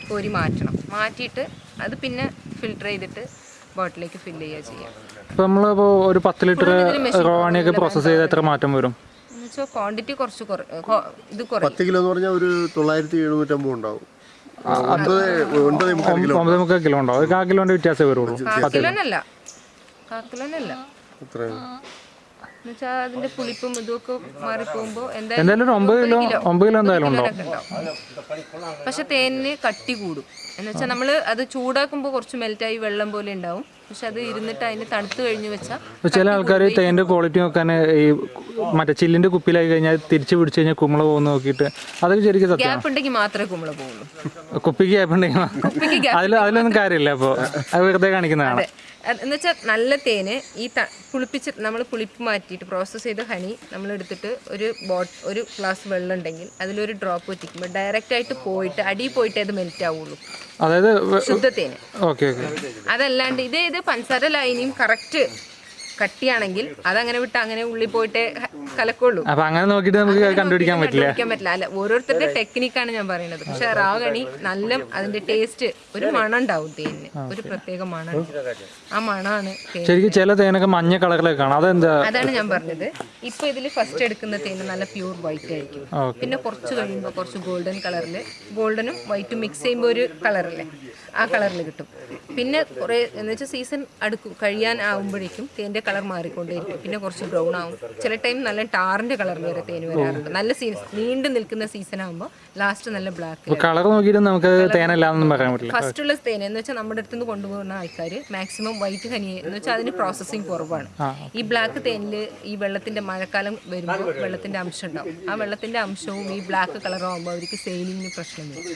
കോരി മാറ്റണം. മാറ്റിയിട്ട് അത് പിന്നെ ഫിൽട്ടർ ചെയ്തിട്ട് ബോട്ടിലേക്ക് ഫില്ല് ചെയ്യുക ചെയ്യാം. ഇപ്പൊ നമ്മളിപ്പോ ഒരു പത്ത് ലിറ്റർ റോവാണിയൊക്കെ പ്രോസസ് ചെയ്ത് എത്ര മാറ്റം വരും? ക്വാണ്ടിറ്റി കുറച്ച് കുറ ഇത് കുറയും. പത്ത് കിലോ എന്ന് പറഞ്ഞാൽ ഒരു തൊള്ളായിരത്തി എഴുന്നൂറ്റമ്പത് ഉണ്ടാവും. കിലോ ഒമ്പത് മുക്കാൽ കിലോ ഉണ്ടാവും. ഒരു കാ കിലോന്റെ വ്യത്യാസമേ വരുള്ളൂ. അതിന്റെ പുളിപ്പും എന്തായാലും ഒമ്പത് കിലോ ഒമ്പത് കിലോ എന്തായാലും ഉണ്ടാവും. പക്ഷെ തേനിന് കട്ടി കൂടും. എന്ന് വെച്ചാൽ നമ്മൾ അത് ചൂടാക്കുമ്പോൾ കുറച്ച് മെൽറ്റായി വെള്ളം പോലെ ഉണ്ടാവും. പക്ഷെ അത് ഇരുന്നിട്ട് അതിന് തണുത്ത് കഴിഞ്ഞ് വെച്ചാൽ ചില ആൾക്കാർ തേന്റെ ക്വാളിറ്റി നോക്കാൻ ഈ മറ്റേ ചില്ലിന്റെ കുപ്പിയിലായി കഴിഞ്ഞാൽ തിരിച്ച് പിടിച്ചു കഴിഞ്ഞാൽ കുമ്പള പോകുന്ന നോക്കിയിട്ട് അതൊക്കെ ശരിക്കും ഗ്യാപ്പ് ഉണ്ടെങ്കിൽ മാത്രമേ കുമ്പള പോകുള്ളൂ. കുപ്പിക്ക് ഗ്യാപ്പ് ഉണ്ടെങ്കിൽ അതിൽ അതിലൊന്നും കാര്യമില്ല അപ്പോൾ അത് വെറുതെ കാണിക്കുന്നതാണ്. എന്ന് വെച്ചാൽ നല്ല തേന് ഈ ത- പുളിപ്പിച്ച് നമ്മൾ പുളിപ്പ് മാറ്റിയിട്ട് പ്രോസസ്സ് ചെയ്ത ഹണി നമ്മൾ എടുത്തിട്ട് ഒരു ബോട്ട് ഒരു ഗ്ലാസ് വെള്ളം ഉണ്ടെങ്കിൽ അതിലൊരു ഡ്രോപ്പ് വെച്ചിരിക്കുമ്പോൾ ഡയറക്റ്റ് ആയിട്ട് പോയിട്ട് അടിയിൽ പോയിട്ട് അത് മെൽറ്റ് ആവുള്ളൂ. അതായത് ശുദ്ധ തേന്. അതല്ലാണ്ട് ഇതേ ഇത് പഞ്ചസാര ലൈനിയും കറക്റ്റ് കട്ടിയാണെങ്കിൽ അതങ്ങനെ വിട്ട് അങ്ങനെ ഉള്ളിൽ പോയിട്ട് കലക്കുള്ളൂ. അപ്പൊ അങ്ങനെ നോക്കിട്ട് നമുക്ക് കണ്ടുപിടിക്കാൻ പറ്റില്ല. അല്ല ഓരോരുത്തരുടെ ടെക്നിക്കാണ് ഞാൻ പറയുന്നത്. പക്ഷെ റാവണി നല്ല അതിന്റെ ടേസ്റ്റ് ഒരു മണം ഉണ്ടാവും തേനിന്. ഒരു പ്രത്യേക മണം ആ മണാണ് ശരിക്കും ചില തേനൊക്കെ മഞ്ഞ കളറിലൊക്കെ കാണാം. അതെന്താ? അതാണ് ഞാൻ പറഞ്ഞത്. ഇപ്പൊ ഇതിൽ ഫസ്റ്റ് എടുക്കുന്ന തേന് നല്ല പ്യൂർ വൈറ്റ് ആയിരിക്കും. പിന്നെ കുറച്ച് കഴിയുമ്പോൾ കുറച്ച് ഗോൾഡൻ കളറിൽ ഗോൾഡനും വൈറ്റും മിക്സ് ചെയ്യുമ്പോൾ ഒരു കളറല്ലേ ആ കളറിൽ കിട്ടും. പിന്നെ കുറേ എന്ന് വെച്ചാൽ സീസൺ അടുക്കും കഴിയാൻ ആകുമ്പോഴേക്കും തേന്റെ കളർ മാറിക്കൊണ്ടേയിരിക്കും. പിന്നെ കുറച്ച് ബ്രൗൺ ആവും. ചില ടൈം നല്ല ടാറിന്റെ കളറിൽ വരെ തേൻ വരാറുണ്ട്. നല്ല സീസൺ നീണ്ടു നിൽക്കുന്ന സീസൺ ആകുമ്പോൾ ലാസ്റ്റ് നല്ല ബ്ലാക്ക് കളർ നോക്കിയിട്ട് നമുക്ക് തേനല്ലാന്നൊന്നും പറയാൻ പറ്റില്ല. ഫസ്റ്റ് ഉള്ള തേന എന്ന് വെച്ചാൽ നമ്മുടെ അടുത്ത് നിന്ന് കൊണ്ടുപോകുന്ന ആൾക്കാർ മാക്സിമം വൈറ്റ് ഹനി എന്ന് വെച്ചാൽ അതിന് പ്രോസസ്സിങ് കുറവാണ്. ഈ ബ്ലാക്ക് തേനിൽ ഈ വെള്ളത്തിന്റെ മഴക്കാലം വരുമ്പോൾ വെള്ളത്തിന്റെ അംശം ഉണ്ടാവും ആ വെള്ളത്തിന്റെ അംശവും ഈ ബ്ലാക്ക് കളറും ആകുമ്പോൾ അവർക്ക് സെയിലിങ്ങിന് പ്രശ്നം വരും.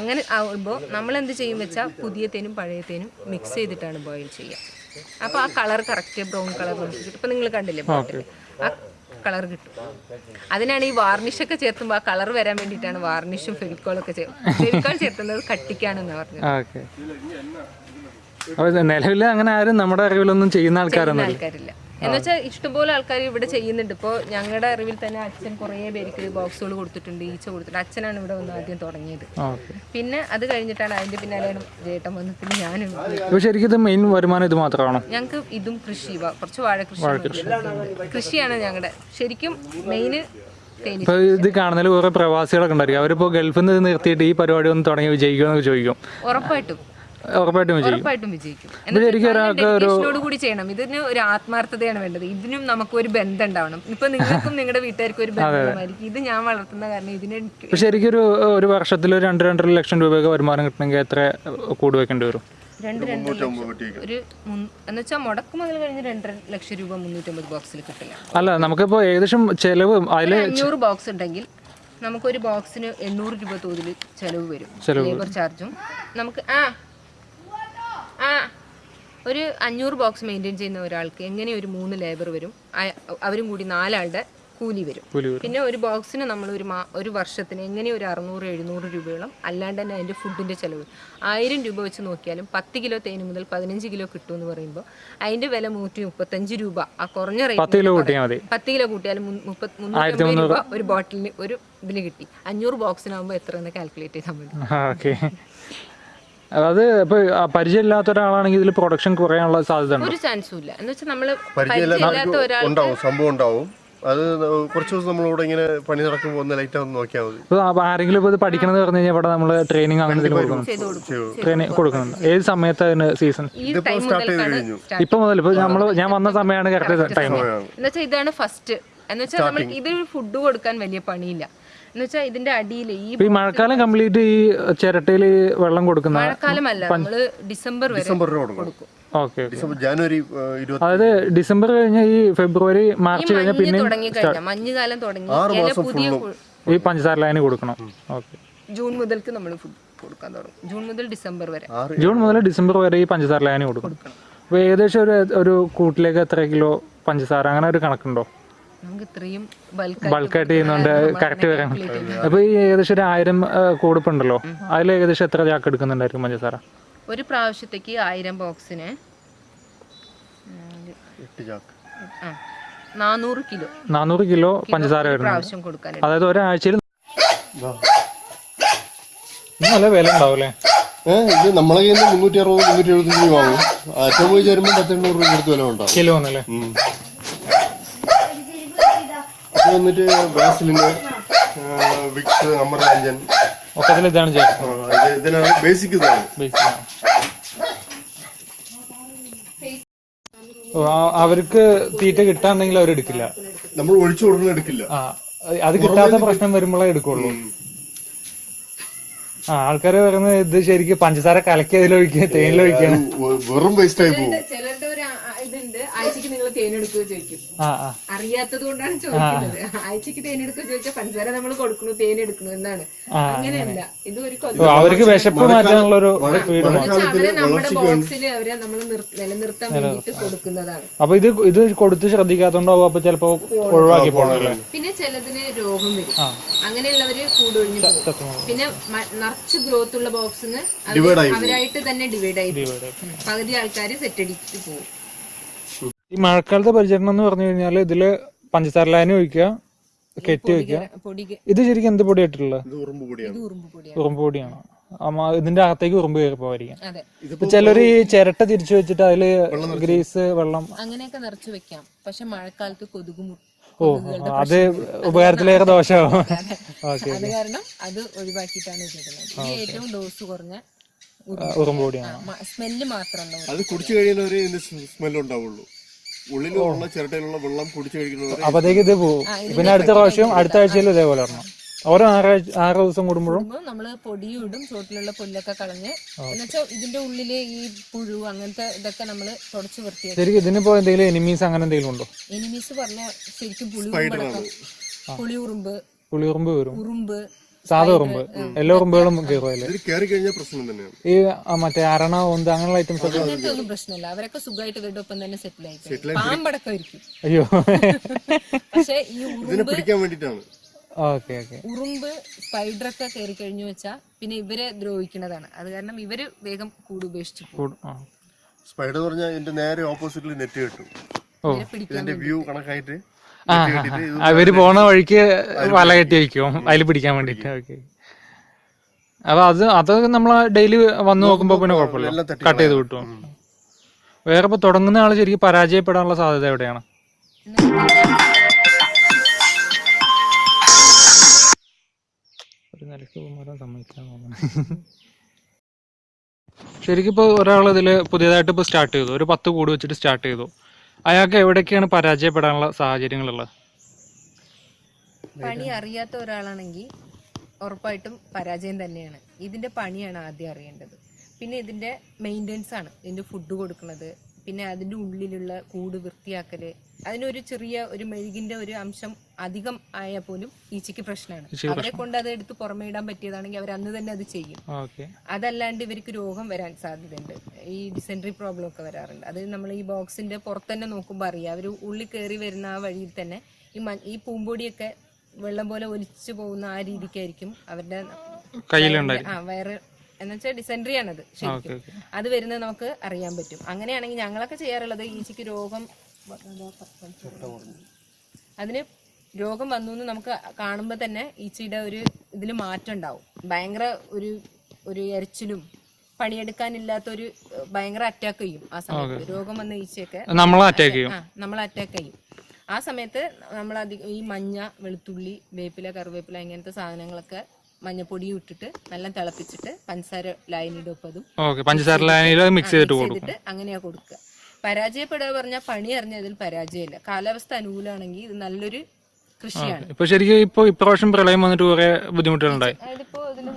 അങ്ങനെ ആകുമ്പോൾ നമ്മൾ എന്ത് ചെയ്യും വെച്ചാൽ പുതിയ തേനും പഴയ തേനും മിക്സ് ചെയ്തിട്ടാണ് ബോയിൽ ചെയ്യുക. അപ്പോൾ ആ കളർ കറക്റ്റ് ബ്രൗൺ കളർ നമുക്ക് ഇപ്പം നിങ്ങൾ കണ്ടില്ലേ ആ കളർ കിട്ടും. അതിനാണ് ഈ വാർണിഷ് ഒക്കെ ചേർത്തുമ്പോൾ ആ കളർ വരാൻ വേണ്ടിയിട്ടാണ് വാർണിഷും ഫെവിക്കോളൊക്കെ ചേർത്ത് ഫെവിക്കോൾ ചേർത്തുന്നത് കട്ടിക്കാണെന്ന് പറഞ്ഞു നിലവിൽ അങ്ങനെ ആരും നമ്മുടെ അറിവിലൊന്നും ചെയ്യുന്ന ആൾക്കാരൊന്നും ആൾക്കാരില്ല. എന്ന് വെച്ചാൽ ഇഷ്ടംപോലെ ആൾക്കാർ ഇവിടെ ചെയ്യുന്നുണ്ട്. ഇപ്പോൾ ഞങ്ങളുടെ അറിവിൽ തന്നെ അച്ഛൻ കുറേ പേർക്ക് ബോക്സുകൾ കൊടുത്തിട്ടുണ്ട് ഈച്ച കൊടുത്തിട്ടുണ്ട്. അച്ഛനാണ് ഇവിടെ വന്ന് ആദ്യം തുടങ്ങിയത്. പിന്നെ അത് കഴിഞ്ഞിട്ടാണ് അതിന്റെ പിന്നാലെയാണ് ചേട്ടൻ വന്ന് പിന്നെ ഞാനും ശരിക്കും ഇത് മെയിൻ വരുമാനം ഇത് മാത്രമാണോ? ഞങ്ങൾക്ക് ഇതും കൃഷി കുറച്ച് വാഴ കൃഷി കൃഷിയാണ് ഞങ്ങളുടെ ശരിക്കും മെയിൻ ഇപ്പൊ ഇത് കാണുന്നതിൽ കുറെ പ്രവാസികളൊക്കെ ഉണ്ടായിരിക്കും. അവരിപ്പോ ഗൾഫിൽ നിന്ന് നിർത്തിയിട്ട് ഈ പരിപാടി ഒന്ന് തുടങ്ങി വിജയിക്കുമെന്ന് ചോദിക്കും. ഉറപ്പായിട്ടും. ഉറപ്പായിട്ടും വിജയിക്കും. ഉറപ്പായിട്ടും വിജയിക്കും. ഡെഡിക്കേഷനോട് കൂടി ചെയ്യണം. ഇതിന് ഒരു ആത്മാർത്ഥതയാണ് വേണ്ടത്. ഇതിനും നമുക്ക് ഒരു ബന്ധം ഉണ്ടാവണം ഇപ്പൊ നിങ്ങൾക്കും നിങ്ങളുടെ വീട്ടുകാർക്കും ഒരു ബന്ധമായിരിക്കും ഇത് ഞാൻ വളർത്തുന്ന കാരണം ഇതിന് ശരിക്കൊരു ശരിക്കും ഒരു വർഷത്തിൽ രണ്ട് രണ്ടര ലക്ഷം രൂപയൊക്കെ വരുമാനം കിട്ടണമെങ്കിൽ എത്ര കൂടി വെക്കേണ്ടി വരും? രണ്ട് ലക്ഷം. ഒരു മുൻ- എന്ന് വെച്ചാൽ മുടക്ക് മുതൽ കഴിഞ്ഞ് രണ്ടര ലക്ഷം രൂപ മുന്നൂറ്റമ്പത് ബോക്സിൽ കിട്ടില്ല. അല്ല നമുക്കിപ്പോ ഏകദേശം ചെലവ് അതിൽ അഞ്ഞൂറ് ബോക്സ് ഉണ്ടെങ്കിൽ നമുക്കൊരു ബോക്സിന് എണ്ണൂറ് രൂപ തോതിൽ ചെലവ് വരും. ലേബർ ചാർജും. നമുക്ക് ആ ആ ഒരു അഞ്ഞൂറ് ബോക്സ് മെയിന്റെയിൻ ചെയ്യുന്ന ഒരാൾക്ക് എങ്ങനെ ഒരു മൂന്ന് ലേബർ വരും? അവരും കൂടി നാലാളുടെ കൂലി വരും. പിന്നെ ഒരു ബോക്സിന് നമ്മൾ ഒരു മാ ഒരു വർഷത്തിന് എങ്ങനെ ഒരു അറുന്നൂറ് എഴുന്നൂറ് രൂപയോളം അല്ലാണ്ട് തന്നെ അതിന്റെ ഫുഡിന്റെ ചിലവ് ആയിരം രൂപ വെച്ച് നോക്കിയാലും പത്ത് കിലോ തേന് മുതൽ പതിനഞ്ച് കിലോ കിട്ടും എന്ന് പറയുമ്പോൾ അതിന്റെ വില നൂറ്റി മുപ്പത്തഞ്ച് രൂപ. ആ കുറഞ്ഞ റേറ്റ് പത്ത് കിലോ കൂട്ടിയാലും മുപ്പത്തി രൂപ ഒരു ബോട്ടിലിന് ഒരു ഇതിന് കിട്ടി. അഞ്ഞൂറ് ബോക്സിനാകുമ്പോൾ എത്ര എന്ന് കാൽക്കുലേറ്റ് ചെയ്താൽ മതി. ഓക്കെ അത് ഇപ്പൊ പരിചയമില്ലാത്ത ഒരാളാണെങ്കിൽ ഇതിൽ പ്രൊഡക്ഷൻ കുറയാനുള്ള സാധ്യത ഒരു ചാൻസും ഇല്ല. എന്ന് വെച്ചാൽ നമ്മൾ പരിചയമില്ലാത്ത ഒരാൾ ഉണ്ടാവും സംഭവം ഉണ്ടാവും. അത് കുറച്ച് ദിവസം നമ്മളിവിടെ ഇങ്ങനെ പണി നടക്കുമ്പോൾ ഒന്ന് ലൈറ്റ് ഒന്ന് നോക്കിയാൽ മതി. ഇപ്പൊ ആരെങ്കിലും ഇപ്പൊ ഇത് പഠിക്കണമെന്ന് പറഞ്ഞു കഴിഞ്ഞാൽ ഇവിടെ നമ്മൾ ട്രെയിനിങ് അങ്ങനെ ട്രെയിനിങ് കൊടുക്കുന്നുണ്ട്. ഏത് സമയത്ത് അതിന് സീസൺ ഇപ്പൊ മുതൽ ഇപ്പൊ നമ്മൾ ഞാൻ വന്ന സമയമാണ് കറക്റ്റ് ടൈം എന്ന് വെച്ചാൽ ഇതാണ് ഫസ്റ്റ് എന്ന് വെച്ചാൽ നമ്മൾ ഇത് ഫുഡ് കൊടുക്കാൻ വലിയ പണിയില്ല. എന്ന് വെച്ചാൽ ഇതിന്റെ അടിയിൽ ഈ മഴക്കാലം കംപ്ലീറ്റ് ഈ ചിരട്ടയിൽ വെള്ളം കൊടുക്കുന്ന മഴക്കാലമല്ല നമ്മൾ ഡിസംബർ വരെ കൊടുക്കും. ഓക്കെ ഡിസംബർ ജനുവരി അതായത് ഡിസംബർ കഴിഞ്ഞ ഈ ഫെബ്രുവരി മാർച്ച് കഴിഞ്ഞ പിന്നെ തുടങ്ങി കഴിഞ്ഞാൽ മഞ്ഞുകാലം തുടങ്ങി പുതിയ. ഈ പഞ്ചസാര ലൈന് കൊടുക്കണം. ഓക്കെ. ജൂൺ മുതൽക്ക് നമ്മൾ ഫുഡ് കൊടുക്കാൻ തുടങ്ങും. ജൂൺ മുതൽ ഡിസംബർ വരെ. ജൂൺ മുതൽ ഡിസംബർ വരെ ഈ പഞ്ചസാര ലൈന് കൊടുക്കണം. അപ്പൊ ഏകദേശം ഒരു ഒരു കൂട്ടിലേക്ക് എത്ര കിലോ പഞ്ചസാര? അങ്ങനെ ഒരു കണക്കുണ്ടോ? നമുക്ക് ഇത്രയും ബൾക്കായിട്ട് ചെയ്യുന്നുണ്ട്. കറക്റ്റ് വരാൻ അപ്പൊ ഈ ഏകദേശം ഒരു ആയിരം കൂടുപ്പുണ്ടല്ലോ. അതിൽ ഏകദേശം എത്ര ചാക്ക് എടുക്കുന്നുണ്ടായിരിക്കും പഞ്ചസാര ഒരു പ്രാവശ്യത്തേക്ക് ആയിരം ബോക്സിന്. നാനൂറ് കിലോ. നാനൂറ് കിലോ പഞ്ചസാര വരുന്നത് അതായത് ഒരാഴ്ചയിൽ നല്ല വില ഉണ്ടാവൂലേ? ഏഹ് ഇത് നമ്മളെ കയ്യിൽ നിന്ന് മുന്നൂറ്റി അറുപത് മുന്നൂറ്റി എഴുപത്തഞ്ച് രൂപ വാങ്ങും. ഏറ്റവും പോയി ചേരുമ്പോൾ പത്തെണ്ണൂറ് രൂപ കൊടുത്ത് വില ഉണ്ടാവും. കിലോ എന്നല്ലേ അത് വന്നിട്ട് ബ്രാസിലിന്റെ വിക്സ് അമർരാജൻ ഒക്കത്തിൽ ഇതാണ് ഇത് ഇതിനാണ് ബേസിക് ഇതാണ് അവർക്ക് തീറ്റ കിട്ടാണെങ്കിൽ അവർ എടുക്കില്ല. നമ്മൾ ഒഴിച്ചു കൊടുക്കുന്ന എടുക്കില്ല. ആ അത് കിട്ടാത്ത പ്രശ്നം വരുമ്പോഴേ എടുക്കുള്ളൂ. ആ ആൾക്കാര് പറയുന്നത് ഇത് ശരിക്കും പഞ്ചസാര കലക്കി അതിലൊഴിക്കുക തേനിലൊഴിക്കാണ് വെറും വേസ്റ്റ് ആയി പോകും ചിലരുടെ ഒരു ആ- ഇതുണ്ട് ആഴ്ചക്ക് നിങ്ങൾ തേനെടുക്കുക ചോദിക്കും. അറിയാത്തത് കൊണ്ടാണ് ചോദിക്കുന്നത്. ആഴ്ചക്ക് തേനെടുക്കുക ചോദിച്ചാൽ പഞ്ചസാര നമ്മൾ കൊടുക്കണു തേനെടുക്കണു എന്നാണ്. അങ്ങനെയല്ല. ഇത് ഒരു അവർക്ക് വിശപ്പ് മാറ്റാനുള്ള ഒരു അവരെ നമ്മുടെ ബോക്സിൽ അവരെ നമ്മൾ നിലനിർത്താൻ വേണ്ടിട്ട് കൊടുക്കുന്നതാണ്. അപ്പൊ ഇത് ഇത് കൊടുത്ത് ശ്രദ്ധിക്കാത്തോണ്ടോ അപ്പൊ ചിലപ്പോ ഒഴിവാക്കി പോകണല്ലേ പിന്നെ ചിലതിന് രോഗം വരും. അങ്ങനെയുള്ളവര് കൂടൊഴിഞ്ഞു പോകും. പിന്നെ നിറച്ച് ഗ്രോത്ത് ഉള്ള ബോക്സിന് അവരായിട്ട് തന്നെ ഡിവൈഡ് ആയി പോകും. പകുതി ആൾക്കാർ സെറ്റ് അടിച്ചിട്ട് പോകും. ഈ മഴക്കാലത്തെ പരിചരണം എന്ന് പറഞ്ഞു കഴിഞ്ഞാൽ ഇതിൽ പഞ്ചസാര ലായനി ഒഴിക്കുക. കെട്ടി വെക്കുക പൊടി ഇത് ശരിക്കും എന്ത് പൊടി ആയിട്ടുള്ളത് ഇത് ഉറുമ്പ് പൊടിയാണ്. ഉറുമ്പ് പൊടിയാണ്. ഉറുമ്പ് പൊടിയാണ്. അമ്മ ഇതിന്റെ അകത്തേക്ക് ഉറുമ്പ് കയറി പോവായിരിക്കും അതെ. ഇപ്പൊ ചിലര് ഈ ചിരട്ട തിരിച്ചു വെച്ചിട്ട് അതിൽ ഗ്രീസ് വെള്ളം അങ്ങനെയൊക്കെ നിറച്ചു വെക്കാം. പക്ഷെ മഴക്കാലത്ത് കൊതുക് ഓ അത് ഉപകാരത്തിലേറെ ദോഷമാവും. ഓക്കെ അത് കാരണം അത് ഒഴിവാക്കിയിട്ടാണ് ഏറ്റവും ഡോസ് കുറഞ്ഞ ഉറുമ്പ് പൊടിയാണ്. സ്മെല്ല് മാത്രമല്ല അത് കുടിച്ചു കഴിയുന്നവരെ സ്മെല്ലുണ്ടാവുള്ളൂ ഉണ്ടാവുള്ളൂ. ഉള്ളിലുള്ള ചിരട്ടയിലുള്ള വെള്ളം കുടിച്ചു അപ്പത്തേക്ക് ഇത് പോകും പിന്നെ അടുത്ത പ്രാവശ്യം അടുത്ത ആഴ്ചയിൽ ഇതേപോലെ വരണം ഓരോ ആറാഴ്ച ആറ് ദിവസം കൂടുമ്പോഴും നമ്മൾ പൊടിയും ഇടും ചോട്ടിലുള്ള പുല്ലൊക്കെ കളഞ്ഞ്. എന്നുവെച്ചാൽ ഇതിന്റെ ഉള്ളിൽ ഈ പുഴു അങ്ങനത്തെ ഇതൊക്കെ നമ്മൾ തുടച്ച് വൃത്തിയാക്കി ശരിക്കും ഇതിനിപ്പോ എന്തെങ്കിലും എനിമീസ് അങ്ങനെ എന്തെങ്കിലും ഉണ്ടോ? എനിമീസ് പറഞ്ഞ ശരിക്കും പുളി ഉറുമ്പ് പുളി ഉറുമ്പ് പുളിയുറുമ്പ് വരും. ഉറുമ്പ്. സാധാ ഉറുമ്പ് എല്ലാ ഉറുമ്പുകളും കയറും അതിൽ. ഇതിൽ കയറി കഴിഞ്ഞാൽ പ്രശ്നം തന്നെയാണ്. ഈ ആ, മറ്റേ അരണ ഒന്ത് അങ്ങനെയുള്ള ഐറ്റംസ് ഒക്കെ ഒന്നും പ്രശ്നമില്ല. അവരൊക്കെ സുഖമായിട്ട് ഇവരുടെ ഒപ്പം തന്നെ സെറ്റിൽ ആയി പാമ്പടക്കം ഇരിക്കും അയ്യോ. പക്ഷെ ഈ ഉറുമ്പ് ഓക്കെ ഓക്കെ. ഉറുമ്പ് സ്പൈഡറൊക്കെ കയറി കഴിഞ്ഞു വെച്ചാ പിന്നെ ഇവരെ ദ്രോഹിക്കുന്നതാണ്. അത് കാരണം ഇവർ വേഗം കൂട് ഉപേക്ഷിച്ചു പോകും. സ്പൈഡർ പറഞ്ഞാൽ ഇതിന്റെ നേരെ ഓപ്പോസിറ്റിൽ നെറ്റ് കിട്ടും. ഓ. പിടിക്കാൻ ഇതിന്റെ വ്യൂ കണക്കായിട്ട് അവർ പോണ വഴിക്ക് വല കെട്ടി വെക്കും. അതിൽ പിടിക്കാൻ വേണ്ടിട്ട്. ഓക്കെ അപ്പൊ അത് അത് നമ്മൾ ഡെയിലി വന്നു നോക്കുമ്പോ പിന്നെ കുഴപ്പമില്ല. കട്ട് ചെയ്ത് കിട്ടും. വേറെ ഇപ്പൊ തുടങ്ങുന്ന ആൾ ശരിക്കും പരാജയപ്പെടാനുള്ള സാധ്യത എവിടെയാണ്? ഒരു നിലയ്ക്ക് പോകുമ്പോൾ സമ്മതിക്കാൻ തോന്നുന്നു. ശരിക്കും ഇപ്പോൾ ഒരാൾ ഇതിൽ പുതിയതായിട്ട് ഇപ്പോൾ സ്റ്റാർട്ട് ചെയ്തു. ഒരു പത്ത് കൂട് വെച്ചിട്ട് സ്റ്റാർട്ട് ചെയ്തു. അയാൾക്ക് എവിടെയൊക്കെയാണ് പരാജയപ്പെടാനുള്ള സാഹചര്യങ്ങളുള്ളത്? പണി അറിയാത്ത ഒരാളാണെങ്കിൽ ഉറപ്പായിട്ടും പരാജയം തന്നെയാണ്. ഇതിന്റെ പണിയാണ് ആദ്യം അറിയേണ്ടത്. പിന്നെ ഇതിന്റെ മെയിന്റെനൻസ് ആണ്. ഇതിന്റെ ഫുഡ് കൊടുക്കുന്നത്. പിന്നെ അതിന്റെ ഉള്ളിലുള്ള കൂട് വൃത്തിയാക്കൽ. അതിനൊരു ചെറിയ ഒരു മെഴുകിന്റെ ഒരു അംശം അധികം ആയാൽ പോലും ഈച്ചയ്ക്ക് പ്രശ്നമാണ്. അവരെ കൊണ്ട് അത് എടുത്ത് പുറമേ ഇടാൻ പറ്റിയതാണെങ്കിൽ അവർ അന്ന് തന്നെ അത് ചെയ്യും. അതല്ലാണ്ട് ഇവർക്ക് രോഗം വരാൻ സാധ്യതയുണ്ട്. ഈ ഡിസെൻട്രി പ്രോബ്ലം ഒക്കെ വരാറുണ്ട്. അത് നമ്മൾ ഈ ബോക്സിന്റെ പുറത്ത് തന്നെ നോക്കുമ്പോൾ അറിയാം. അവർ ഉള്ളിൽ കയറി വരുന്ന ആ വഴിയിൽ തന്നെ ഈ ഈ പൂമ്പൊടിയൊക്കെ വെള്ളം പോലെ ഒലിച്ചു പോകുന്ന ആ രീതിക്കായിരിക്കും അവരുടെ ആ വയറ് എന്നുവെച്ചാൽ ഡിസെൻട്രി ആണത് ശരിക്കും. അത് വരുന്നത് നമുക്ക് അറിയാൻ പറ്റും. അങ്ങനെയാണെങ്കിൽ ഞങ്ങളൊക്കെ ചെയ്യാറുള്ളത് ഈച്ചയ്ക്ക് രോഗം അതിന് രോഗം വന്നു എന്ന് നമുക്ക് കാണുമ്പോൾ തന്നെ ഈച്ചയുടെ ഒരു ഇതിൽ മാറ്റം ഉണ്ടാവും. ഭയങ്കര ഒരു ഒരു എരച്ചിലും പണിയെടുക്കാനില്ലാത്ത ഒരു ഭയങ്കര അറ്റാക്ക് ചെയ്യും ആ സമയത്ത്. രോഗം വന്ന ഈച്ചയൊക്കെ നമ്മളെ അറ്റാക്ക് ചെയ്യും. നമ്മൾ അറ്റാക്ക് ചെയ്യും. ആ സമയത്ത് നമ്മൾ അധികം ഈ മഞ്ഞ വെളുത്തുള്ളി വേപ്പില കറിവേപ്പില ഇങ്ങനത്തെ സാധനങ്ങളൊക്കെ മഞ്ഞപ്പൊടിയും ഇട്ടിട്ട് നല്ല തിളപ്പിച്ചിട്ട് പഞ്ചസാര ലായനിയുടെ ഒപ്പം അതും. പഞ്ചസാര ലായനിയിൽ മിക്സ് ചെയ്തിട്ട് അങ്ങനെയാ കൊടുക്കുക. പരാജയപ്പെടുക പറഞ്ഞാൽ പണി അറിഞ്ഞതിൽ പരാജയമില്ല. കാലാവസ്ഥ അനുകൂലമാണെങ്കിൽ ഇത് നല്ലൊരു കൃഷിയാണ്. ഇപ്പൊ ശരിക്കും ഇപ്പൊ ഇപ്രാവശ്യം പ്രളയം വന്നിട്ട് കുറെ ബുദ്ധിമുട്ടുകളുണ്ടായി.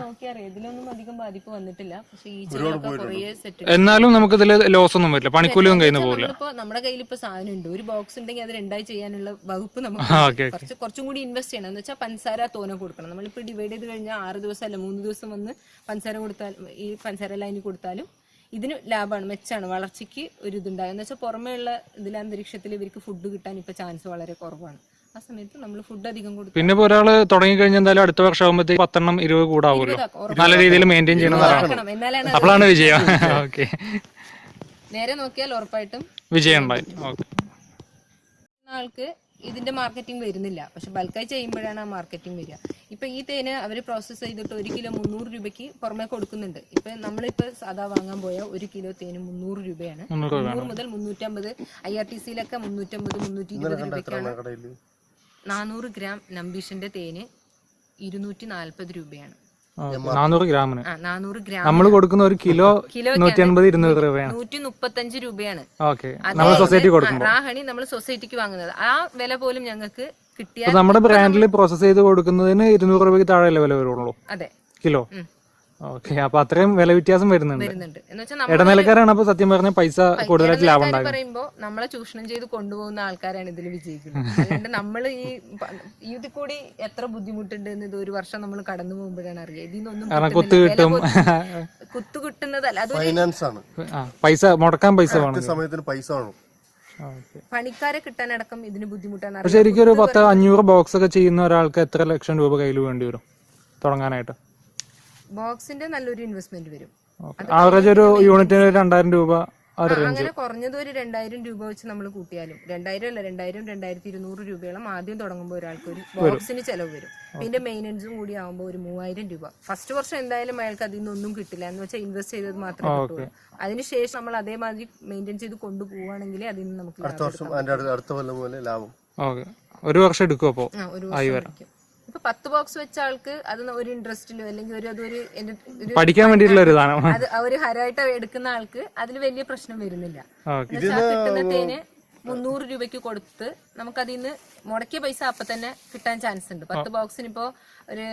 നോക്കിയറിയാം. ഇതിലൊന്നും അധികം ബാധിപ്പ് വന്നിട്ടില്ല. പക്ഷെ ഈ ചെറിയ എന്നാലും നമുക്ക് ഇതിൽ ലോസ് ഒന്നും വരില്ല. പണിക്കൂലിയും കയ്യിൽ നിന്ന് പോകില്ല നമ്മുടെ കയ്യിൽ ഇപ്പൊ സാധനം ഉണ്ട്. ഒരു ബോക്സ് ഉണ്ടെങ്കിൽ അത് രണ്ടായി ചെയ്യാനുള്ള വകുപ്പ് നമുക്ക് കുറച്ച് കുറച്ചും കൂടി ഇൻവെസ്റ്റ് ചെയ്യണം. എന്ന് വെച്ചാൽ പഞ്ചസാര തോനെ കൊടുക്കണം. നമ്മളിപ്പോ ഡിവൈഡ് ചെയ്ത് കഴിഞ്ഞാൽ ആറ് ദിവസം അല്ല മൂന്ന് ദിവസം വന്ന് പഞ്ചസാര കൊടുത്താൽ ഈ പഞ്ചസാര ലൈനിൽ കൊടുത്താലും ഇതിന് ലാഭമാണ് മെച്ചാണ് വളർച്ചയ്ക്ക് ഒരു ഇതുണ്ടാകും. എന്ന് വെച്ചാൽ പുറമേ ഉള്ള ഇതിലെ അന്തരീക്ഷത്തിൽ ഇവർക്ക് ഫുഡ് കിട്ടാൻ ഇപ്പൊ ചാൻസ് വളരെ കുറവാണ്. ആ സമയത്ത് നമ്മൾ ഫുഡ് അധികം കൊടുക്കും. പിന്നെ ഇപ്പൊ ഒരാൾ തുടങ്ങി കഴിഞ്ഞാൽ എന്തായാലും അടുത്ത വർഷം ആകുമ്പോഴത്തേക്ക് പത്തെണ്ണം ഇരുപത് കൂടാവുമല്ലോ. നല്ല രീതിയിൽ മെയിന്റെയിൻ എന്നാലാണ് അത് അപ്പോഴാണ് വിജയം. ഓക്കെ നേരെ നോക്കിയാൽ ഉറപ്പായിട്ടും വിജയം ഉണ്ടായി ഓക്കെ ആൾക്ക് ഇതിന്റെ മാർക്കറ്റിംഗ് വരുന്നില്ല. പക്ഷെ ബൾക്കായി ചെയ്യുമ്പോഴാണ് ആ മാർക്കറ്റിംഗ് വരിക. ഇപ്പൊ ഈ തേന് അവർ പ്രോസസ്സ് ചെയ്തിട്ട് ഒരു കിലോ മുന്നൂറ് രൂപയ്ക്ക് പുറമെ കൊടുക്കുന്നുണ്ട്. ഇപ്പൊ നമ്മളിപ്പോ സാധാ വാങ്ങാൻ പോയ ഒരു കിലോ തേന് മുന്നൂറ് രൂപയാണ്. മുന്നൂറ് മുതൽ മുന്നൂറ്റമ്പത് ഐ ആർ ടി സിയിലൊക്കെ മുന്നൂറ്റമ്പത് മുന്നൂറ്റി ഇരുപത് രൂപയ്ക്കാണ്. നാനൂറ് ഗ്രാം നമ്പീഷിന്റെ തേന് ഇരുന്നൂറ്റി നാല്പത് രൂപയാണ് നാനൂറ് ഗ്രാമിന്. നാനൂറ് ഗ്രാം നമ്മൾ കൊടുക്കുന്ന ഒരു കിലോ നൂറ്റി അൻപത് ഇരുന്നൂറ് രൂപയാണ്. നൂറ്റി മുപ്പത്തഞ്ച് രൂപയാണ്. ഓക്കെ. നമ്മൾ സൊസൈറ്റി ആ, കൊടുക്കുമ്പോൾ നമ്മൾ സൊസൈറ്റിക്ക് വാങ്ങുന്നത്. ആ വില പോലും ഞങ്ങൾക്ക് കിട്ടിയ നമ്മുടെ ബ്രാൻഡിൽ പ്രോസസ് ചെയ്ത് കൊടുക്കുന്നതിന് ഇരുന്നൂറ് രൂപയ്ക്ക് താഴെ വില വരുള്ളൂ? അതെ. കിലോ. ഓക്കെ അപ്പൊ അത്രയും വില വ്യത്യാസം വരുന്നുണ്ട്. വരുന്നുണ്ട്. എന്ന് വെച്ചാൽ ഇടനിലക്കാരാണ് അപ്പൊ സത്യം പറഞ്ഞ പൈസ കൂടുതലായിട്ട് ലാഭം പറയുമ്പോ നമ്മളെ ചൂഷണം ചെയ്ത് കൊണ്ടുപോകുന്ന ആൾക്കാരാണ് ഇതിൽ വിജയിക്കുന്നത്. അതുകൊണ്ട് നമ്മൾ ഈ ഇതിൽ കൂടി എത്ര ബുദ്ധിമുട്ടുണ്ട് എന്ന് ഇത് ഒരു വർഷം നമ്മൾ കടന്നു പോകുമ്പോഴാണ് അറിയുക. ഇതിൽ കുത്തു. കിട്ടും. കുത്തു കിട്ടുന്നതല്ല. ഫൈനാൻസ് ആണ്. പൈസ മുടക്കാൻ പൈസ വേണം. സമയത്തിന് പൈസ വേണം. ഓക്കെ. പണിക്കാരെ കിട്ടാനടക്കം ഇതിന് ബുദ്ധിമുട്ടാണ്. ശരിക്കും ഒരു പത്ത് അഞ്ഞൂറ് ബോക്സ് ഒക്കെ ചെയ്യുന്ന ഒരാൾക്ക് എത്ര ലക്ഷം രൂപ കയ്യിൽ വേണ്ടി വരും തുടങ്ങാനായിട്ട്? ബോക്സിന്റെ നല്ലൊരു ഇൻവെസ്റ്റ്മെന്റ് വരും. ആവറേജ് ഒരു യൂണിറ്റിന് രണ്ടായിരം രൂപ അങ്ങനെ കുറഞ്ഞത് ഒരു രണ്ടായിരം രൂപ വെച്ച് നമ്മൾ കൂട്ടിയാലും. രണ്ടായിരം അല്ല രണ്ടായിരം രണ്ടായിരത്തി ഇരുന്നൂറ് രൂപയോളം ആദ്യം തുടങ്ങുമ്പോൾ ഒരാൾക്ക് ഒരു ബോക്സിന് ചെലവ് വരും. പിന്നെ മെയിനൻസും കൂടി ആകുമ്പോൾ ഒരു മൂവായിരം രൂപ. ഫസ്റ്റ് വർഷം എന്തായാലും അയാൾക്ക് അതിൽ നിന്നൊന്നും കിട്ടില്ല. എന്ന് വെച്ചാൽ ഇൻവെസ്റ്റ് ചെയ്തത് മാത്രമേ കിട്ടുള്ളൂ. അതിനുശേഷം നമ്മൾ അതേമാതിരി മെയിന്റെയിൻ ചെയ്ത് കൊണ്ടുപോവുകയാണെങ്കിൽ അതിൽ നിന്ന് നമുക്ക് അടുത്ത വർഷം അടുത്ത കൊല്ലം പോലെ ലാഭം. ഓക്കെ ഒരു വർഷം എടുക്കും അപ്പോൾ ആ, ഒരു വർഷം. ഇപ്പൊ പത്ത് ബോക്സ് വെച്ച ആൾക്ക് അത് ഒരു ഇൻട്രസ്റ്റിലോ അല്ലെങ്കിൽ ഒരു അതൊരു പഠിക്കാൻ വേണ്ടിയിട്ടുള്ള ഒരു അത് ഒരു ഹരമായിട്ട് എടുക്കുന്ന ആൾക്ക് അതിൽ വലിയ പ്രശ്നം വരുന്നില്ല. കിട്ടുന്ന തേന് മുന്നൂറ് രൂപയ്ക്ക് കൊടുത്ത് നമുക്ക് അതിൽ നിന്ന് മുടക്കിയ പൈസ അപ്പൊ തന്നെ കിട്ടാൻ ചാൻസ് ഉണ്ട്. പത്ത് ബോക്സിന് ഇപ്പോ ഒരു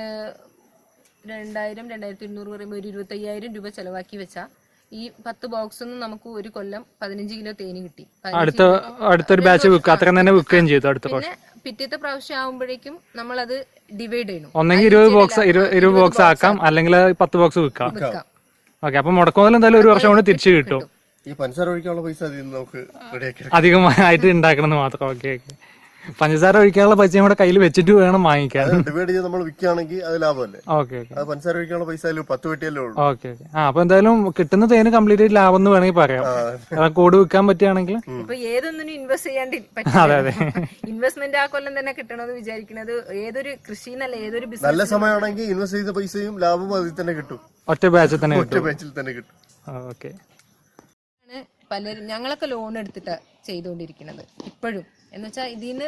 രണ്ടായിരം രണ്ടായിരത്തി ഇരുന്നൂറ് പറയുമ്പോൾ ഒരു ഇരുപത്തി അയ്യായിരം രൂപ ചെലവാക്കി വെച്ചാൽ ഈ പത്ത് ബോക്സ് ഒന്നും നമുക്ക് ഒരു കൊല്ലം പതിനഞ്ച് കിലോ തേനി കിട്ടി. അടുത്ത അടുത്തൊരു ബാച്ച് വിൽക്കുക അത്രയും തന്നെ വിൽക്കുകയും ചെയ്തു അടുത്ത പിന്നെ പിറ്റത്തെ പ്രാവശ്യം ആവുമ്പോഴേക്കും നമ്മൾ അത് ഡിവൈഡ് ചെയ്യണം. ഒന്നെങ്കിൽ ഇരുപത് ബോക്സ് ഇരുപത് ബോക്സ് ആക്കാം അല്ലെങ്കിൽ പത്ത് ബോക്സ് വിൽക്കാം. ഓക്കെ അപ്പൊ മുടക്കുമുതൽ എന്തായാലും ഒരു വർഷം കൊണ്ട് തിരിച്ചു കിട്ടും. ഈ പഞ്ചസാര ഒഴിക്കാനുള്ള പൈസ നമുക്ക് അധികമായിട്ട് ഉണ്ടാക്കണം എന്ന് മാത്രം. Okay okay. പഞ്ചസാര ഒഴിക്കാനുള്ള പൈസ നമ്മുടെ കയ്യിൽ വെച്ചിട്ട് വേണം വാങ്ങിക്കാൻ. ഡിവൈഡ് ചെയ്ത് നമ്മൾ വിൽക്കുകയാണെങ്കിൽ അത് ലാഭമല്ലേ? ഓക്കെ അത് പഞ്ചസാര ഒഴിക്കാനുള്ള പൈസ പത്ത് വെട്ടിയല്ലേ ഉള്ളൂ. Okay okay. ആ അപ്പൊ എന്തായാലും കിട്ടുന്ന തേന് കംപ്ലീറ്റ് ലാഭം എന്ന് വേണമെങ്കിൽ പറയാം. കൂട് വിൽക്കാൻ പറ്റുകയാണെങ്കിൽ. ഇപ്പൊ ഏതൊന്നിനും ഇൻവെസ്റ്റ് ചെയ്യാണ്ട് ഇൻവെസ്റ്റ്മെന്റ് ആ കൊല്ലം തന്നെ കിട്ടണമെന്ന് വിചാരിക്കുന്നത് ഏതൊരു കൃഷി എന്നല്ല ഏതൊരു നല്ല സമയമാണെങ്കിൽ ഇൻവെസ്റ്റ് ചെയ്ത പൈസയും ലാഭവും അതിൽ തന്നെ കിട്ടും. ഒറ്റ ബാച്ചിൽ തന്നെ ഒറ്റ ബാച്ചിൽ തന്നെ കിട്ടും. ഓക്കെ. പലരും ഞങ്ങളൊക്കെ ലോൺ എടുത്തിട്ട് ചെയ്തുകൊണ്ടിരിക്കുന്നത് ഇപ്പോഴും. എന്ന് വെച്ചാൽ ഇതിന്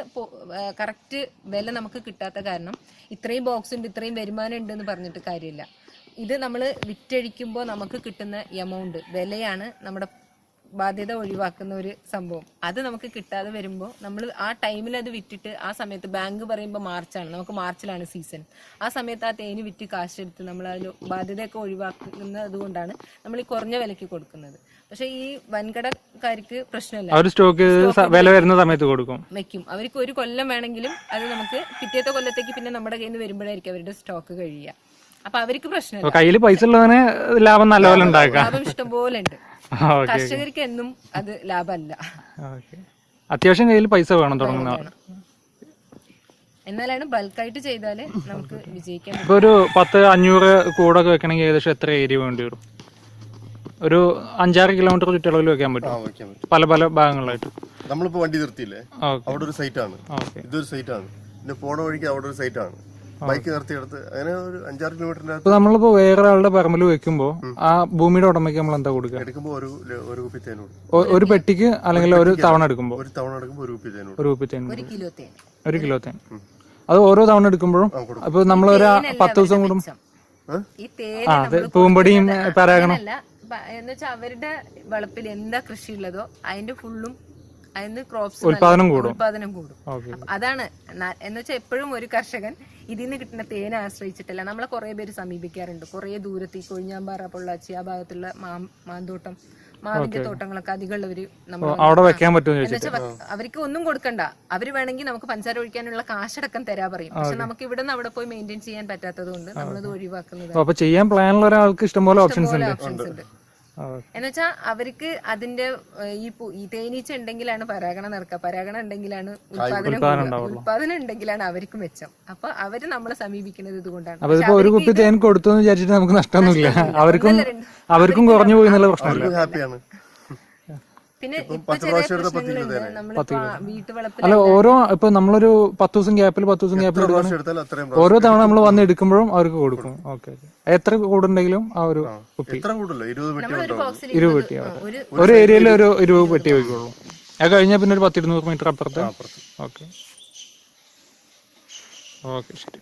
കറക്റ്റ് വില നമുക്ക് കിട്ടാത്ത കാരണം ഇത്രയും ബോക്സ് ഉണ്ട് ഇത്രയും വരുമാനം ഉണ്ട് എന്ന് പറഞ്ഞിട്ട് കാര്യമില്ല. ഇത് നമ്മൾ വിറ്റഴിക്കുമ്പോൾ നമുക്ക് കിട്ടുന്ന എമൗണ്ട് വിലയാണ് നമ്മുടെ ബാധ്യത ഒഴിവാക്കുന്ന ഒരു സംഭവം. അത് നമുക്ക് കിട്ടാതെ വരുമ്പോൾ നമ്മൾ ആ ടൈമിൽ അത് വിറ്റിട്ട് ആ സമയത്ത് ബാങ്ക് പറയുമ്പോൾ മാർച്ചാണ് നമുക്ക് മാർച്ചിലാണ് സീസൺ ആ സമയത്ത് ആ തേന് വിറ്റ് കാശെടുത്ത് നമ്മൾ അതിൽ ബാധ്യതയൊക്കെ ഒഴിവാക്കുന്നത് കൊണ്ടാണ് നമ്മൾ ഈ കുറഞ്ഞ വിലയ്ക്ക് കൊടുക്കുന്നത്. പക്ഷേ ഈ വൻകടക്കാർക്ക് പ്രശ്നമില്ല. അവർ സ്റ്റോക്ക് വില വരുന്ന സമയത്ത് കൊടുക്കും. വെക്കും. അവർക്ക് ഒരു കൊല്ലം വേണമെങ്കിലും അത് നമുക്ക് പിറ്റേത്തെ കൊല്ലത്തേക്ക് പിന്നെ നമ്മുടെ കയ്യിൽ നിന്ന് വരുമ്പോഴായിരിക്കും അവരുടെ സ്റ്റോക്ക് കഴിയുക. അപ്പൊ അവർക്ക് അപ്പൊ കയ്യിൽ പൈസ ഉള്ളവന് ലാഭം നല്ലപോലെ ഉണ്ടാക്കാം. ലാഭം ഇഷ്ടംപോലെ ഉണ്ട് കർഷകർക്ക് എന്നും അത് ലാഭമല്ല. അത്യാവശ്യം കയ്യിൽ പൈസ വേണം തുടങ്ങുന്നവർ എന്നാലാണ് ബൾക്കായിട്ട് ചെയ്താൽ നമുക്ക് വിജയിക്കാൻ ഇപ്പൊ ഒരു പത്ത് അഞ്ഞൂറ് കൂടൊക്കെ വെക്കണമെങ്കിൽ ഏകദേശം എത്ര ഏരിയ വേണ്ടി വരും? ഒരു അഞ്ചാറ് കിലോമീറ്റർ ചുറ്റളവിൽ വെക്കാൻ പറ്റും. പല പല ഭാഗങ്ങളായിട്ട്. നമ്മളിപ്പോ വണ്ടി നിർത്തിയില്ലേ? അവിടെ ഒരു സൈറ്റാണ് ആണ്. ഇതൊരു സൈറ്റാണ് പിന്നെ പോണ വഴിക്ക് അവിടെ ഒരു സൈറ്റാണ് ബൈക്ക് നിർത്തിയെടുത്ത് അങ്ങനെ ഒരു അഞ്ചാറ് കിലോമീറ്ററിന്റെ ഇപ്പൊ നമ്മളിപ്പോ വേറെ ആളുടെ പറമ്പിൽ വെക്കുമ്പോ ആ ഭൂമിയുടെ ഉടമയ്ക്ക് നമ്മൾ എന്താ കൊടുക്കുക? എടുക്കുമ്പോ ഒരു ഒരു കുപ്പി തേനോട് ഒരു പെട്ടിക്ക് അല്ലെങ്കിൽ ഒരു തവണ എടുക്കുമ്പോ? ഒരു തവണ എടുക്കുമ്പോൾ ഒരു കുപ്പി തേനോട് ഒരു കുപ്പി തേൻ ഒരു കിലോ തേൻ. ഒരു കിലോ തേൻ. അത് ഓരോ തവണ എടുക്കുമ്പോഴും അപ്പൊ നമ്മൾ ഒരു പത്ത് ദിവസം കൂടും ഈ തേൻ ആ അതെ പൂമ്പടിയും പരാഗണം. എന്ന് വെച്ചാൽ അവരുടെ വളപ്പിൽ എന്താ കൃഷി ഉള്ളതോ അതിന്റെ ഫുള്ളും അതിന് ക്രോപ്സ് ഉൽപാദനം കൂടും. ഉൽപാദനം കൂടും. അതാണ് എന്ന് വെച്ചാൽ എപ്പോഴും ഒരു കർഷകൻ ഇതിൽ നിന്ന് കിട്ടുന്ന തേനെ ആശ്രയിച്ചിട്ടല്ല. നമ്മളെ കുറെ പേര് സമീപിക്കാറുണ്ട്. കുറെ ദൂരത്ത് ഈ കൊഴിഞ്ഞാമ്പാറ പൊള്ളാച്ചി ആ ഭാഗത്തുള്ള മാന്തോട്ടം മാവിന്റെ തോട്ടങ്ങളൊക്കെ അധികമുള്ളവര് അവിടെ വെക്കാൻ പറ്റും അവർക്ക് ഒന്നും കൊടുക്കണ്ട. അവർ വേണമെങ്കിൽ നമുക്ക് പഞ്ചാര ഒഴിക്കാനുള്ള കാശടക്കം തരാ പറയും. പക്ഷെ നമുക്ക് ഇവിടെ നിന്ന് അവിടെ പോയി മെയിന്റെയിൻ ചെയ്യാൻ പറ്റാത്തത് കൊണ്ട് നമ്മളത് ഒഴിവാക്കുന്നത് ചെയ്യാൻ പ്ലാനുള്ള ഒരാൾക്ക് ഇഷ്ടംപോലെ ഓപ്ഷൻസ് ഉണ്ട്. എന്നുവെച്ചാൽ അവർക്ക് അതിന്റെ ഈ ഈ തേനീച്ച ഉണ്ടെങ്കിലാണ് പരാഗണം നടക്കുക. പരാഗണം ഉണ്ടെങ്കിലാണ് ഉത്പാദനം ഉത്പാദനം ഉൽപാദനം ഉണ്ടെങ്കിലാണ് അവർക്ക് മെച്ചം. അപ്പൊ അവർ നമ്മളെ സമീപിക്കുന്നത് ഇതുകൊണ്ടാണ്. ഒരു കുപ്പി തേൻ കൊടുത്തു വിചാരിച്ചിട്ട് നമുക്ക് നഷ്ടമൊന്നുമില്ല. അവർക്കും അവർക്കും കുറഞ്ഞു പോയി എന്നുള്ള പ്രശ്നമില്ല. ഹാപ്പിയാണ്. പിന്നെ അല്ല ഓരോ ഇപ്പൊ നമ്മളൊരു പത്ത് ദിവസം ഗ്യാപ്പിൽ പത്ത് ദിവസം ഗ്യാപ്പിൽ ഓരോ തവണ നമ്മൾ വന്ന് എടുക്കുമ്പോഴും അവർക്ക് കൊടുക്കും. ഓക്കെ എത്ര കൂടുണ്ടെങ്കിലും ആ ഒരു കുപ്പി. ഇരുപത് പെട്ടി ഒരു ഏരിയയിൽ ഒരു ഇരുപത് പെട്ടി വയ്ക്കുള്ളൂ അത് കഴിഞ്ഞാൽ പിന്നെ ഒരു പത്തിരുന്നൂറ് മീറ്റർ അപ്പുറത്ത്. ഓക്കെ. ഓക്കെ ശരി.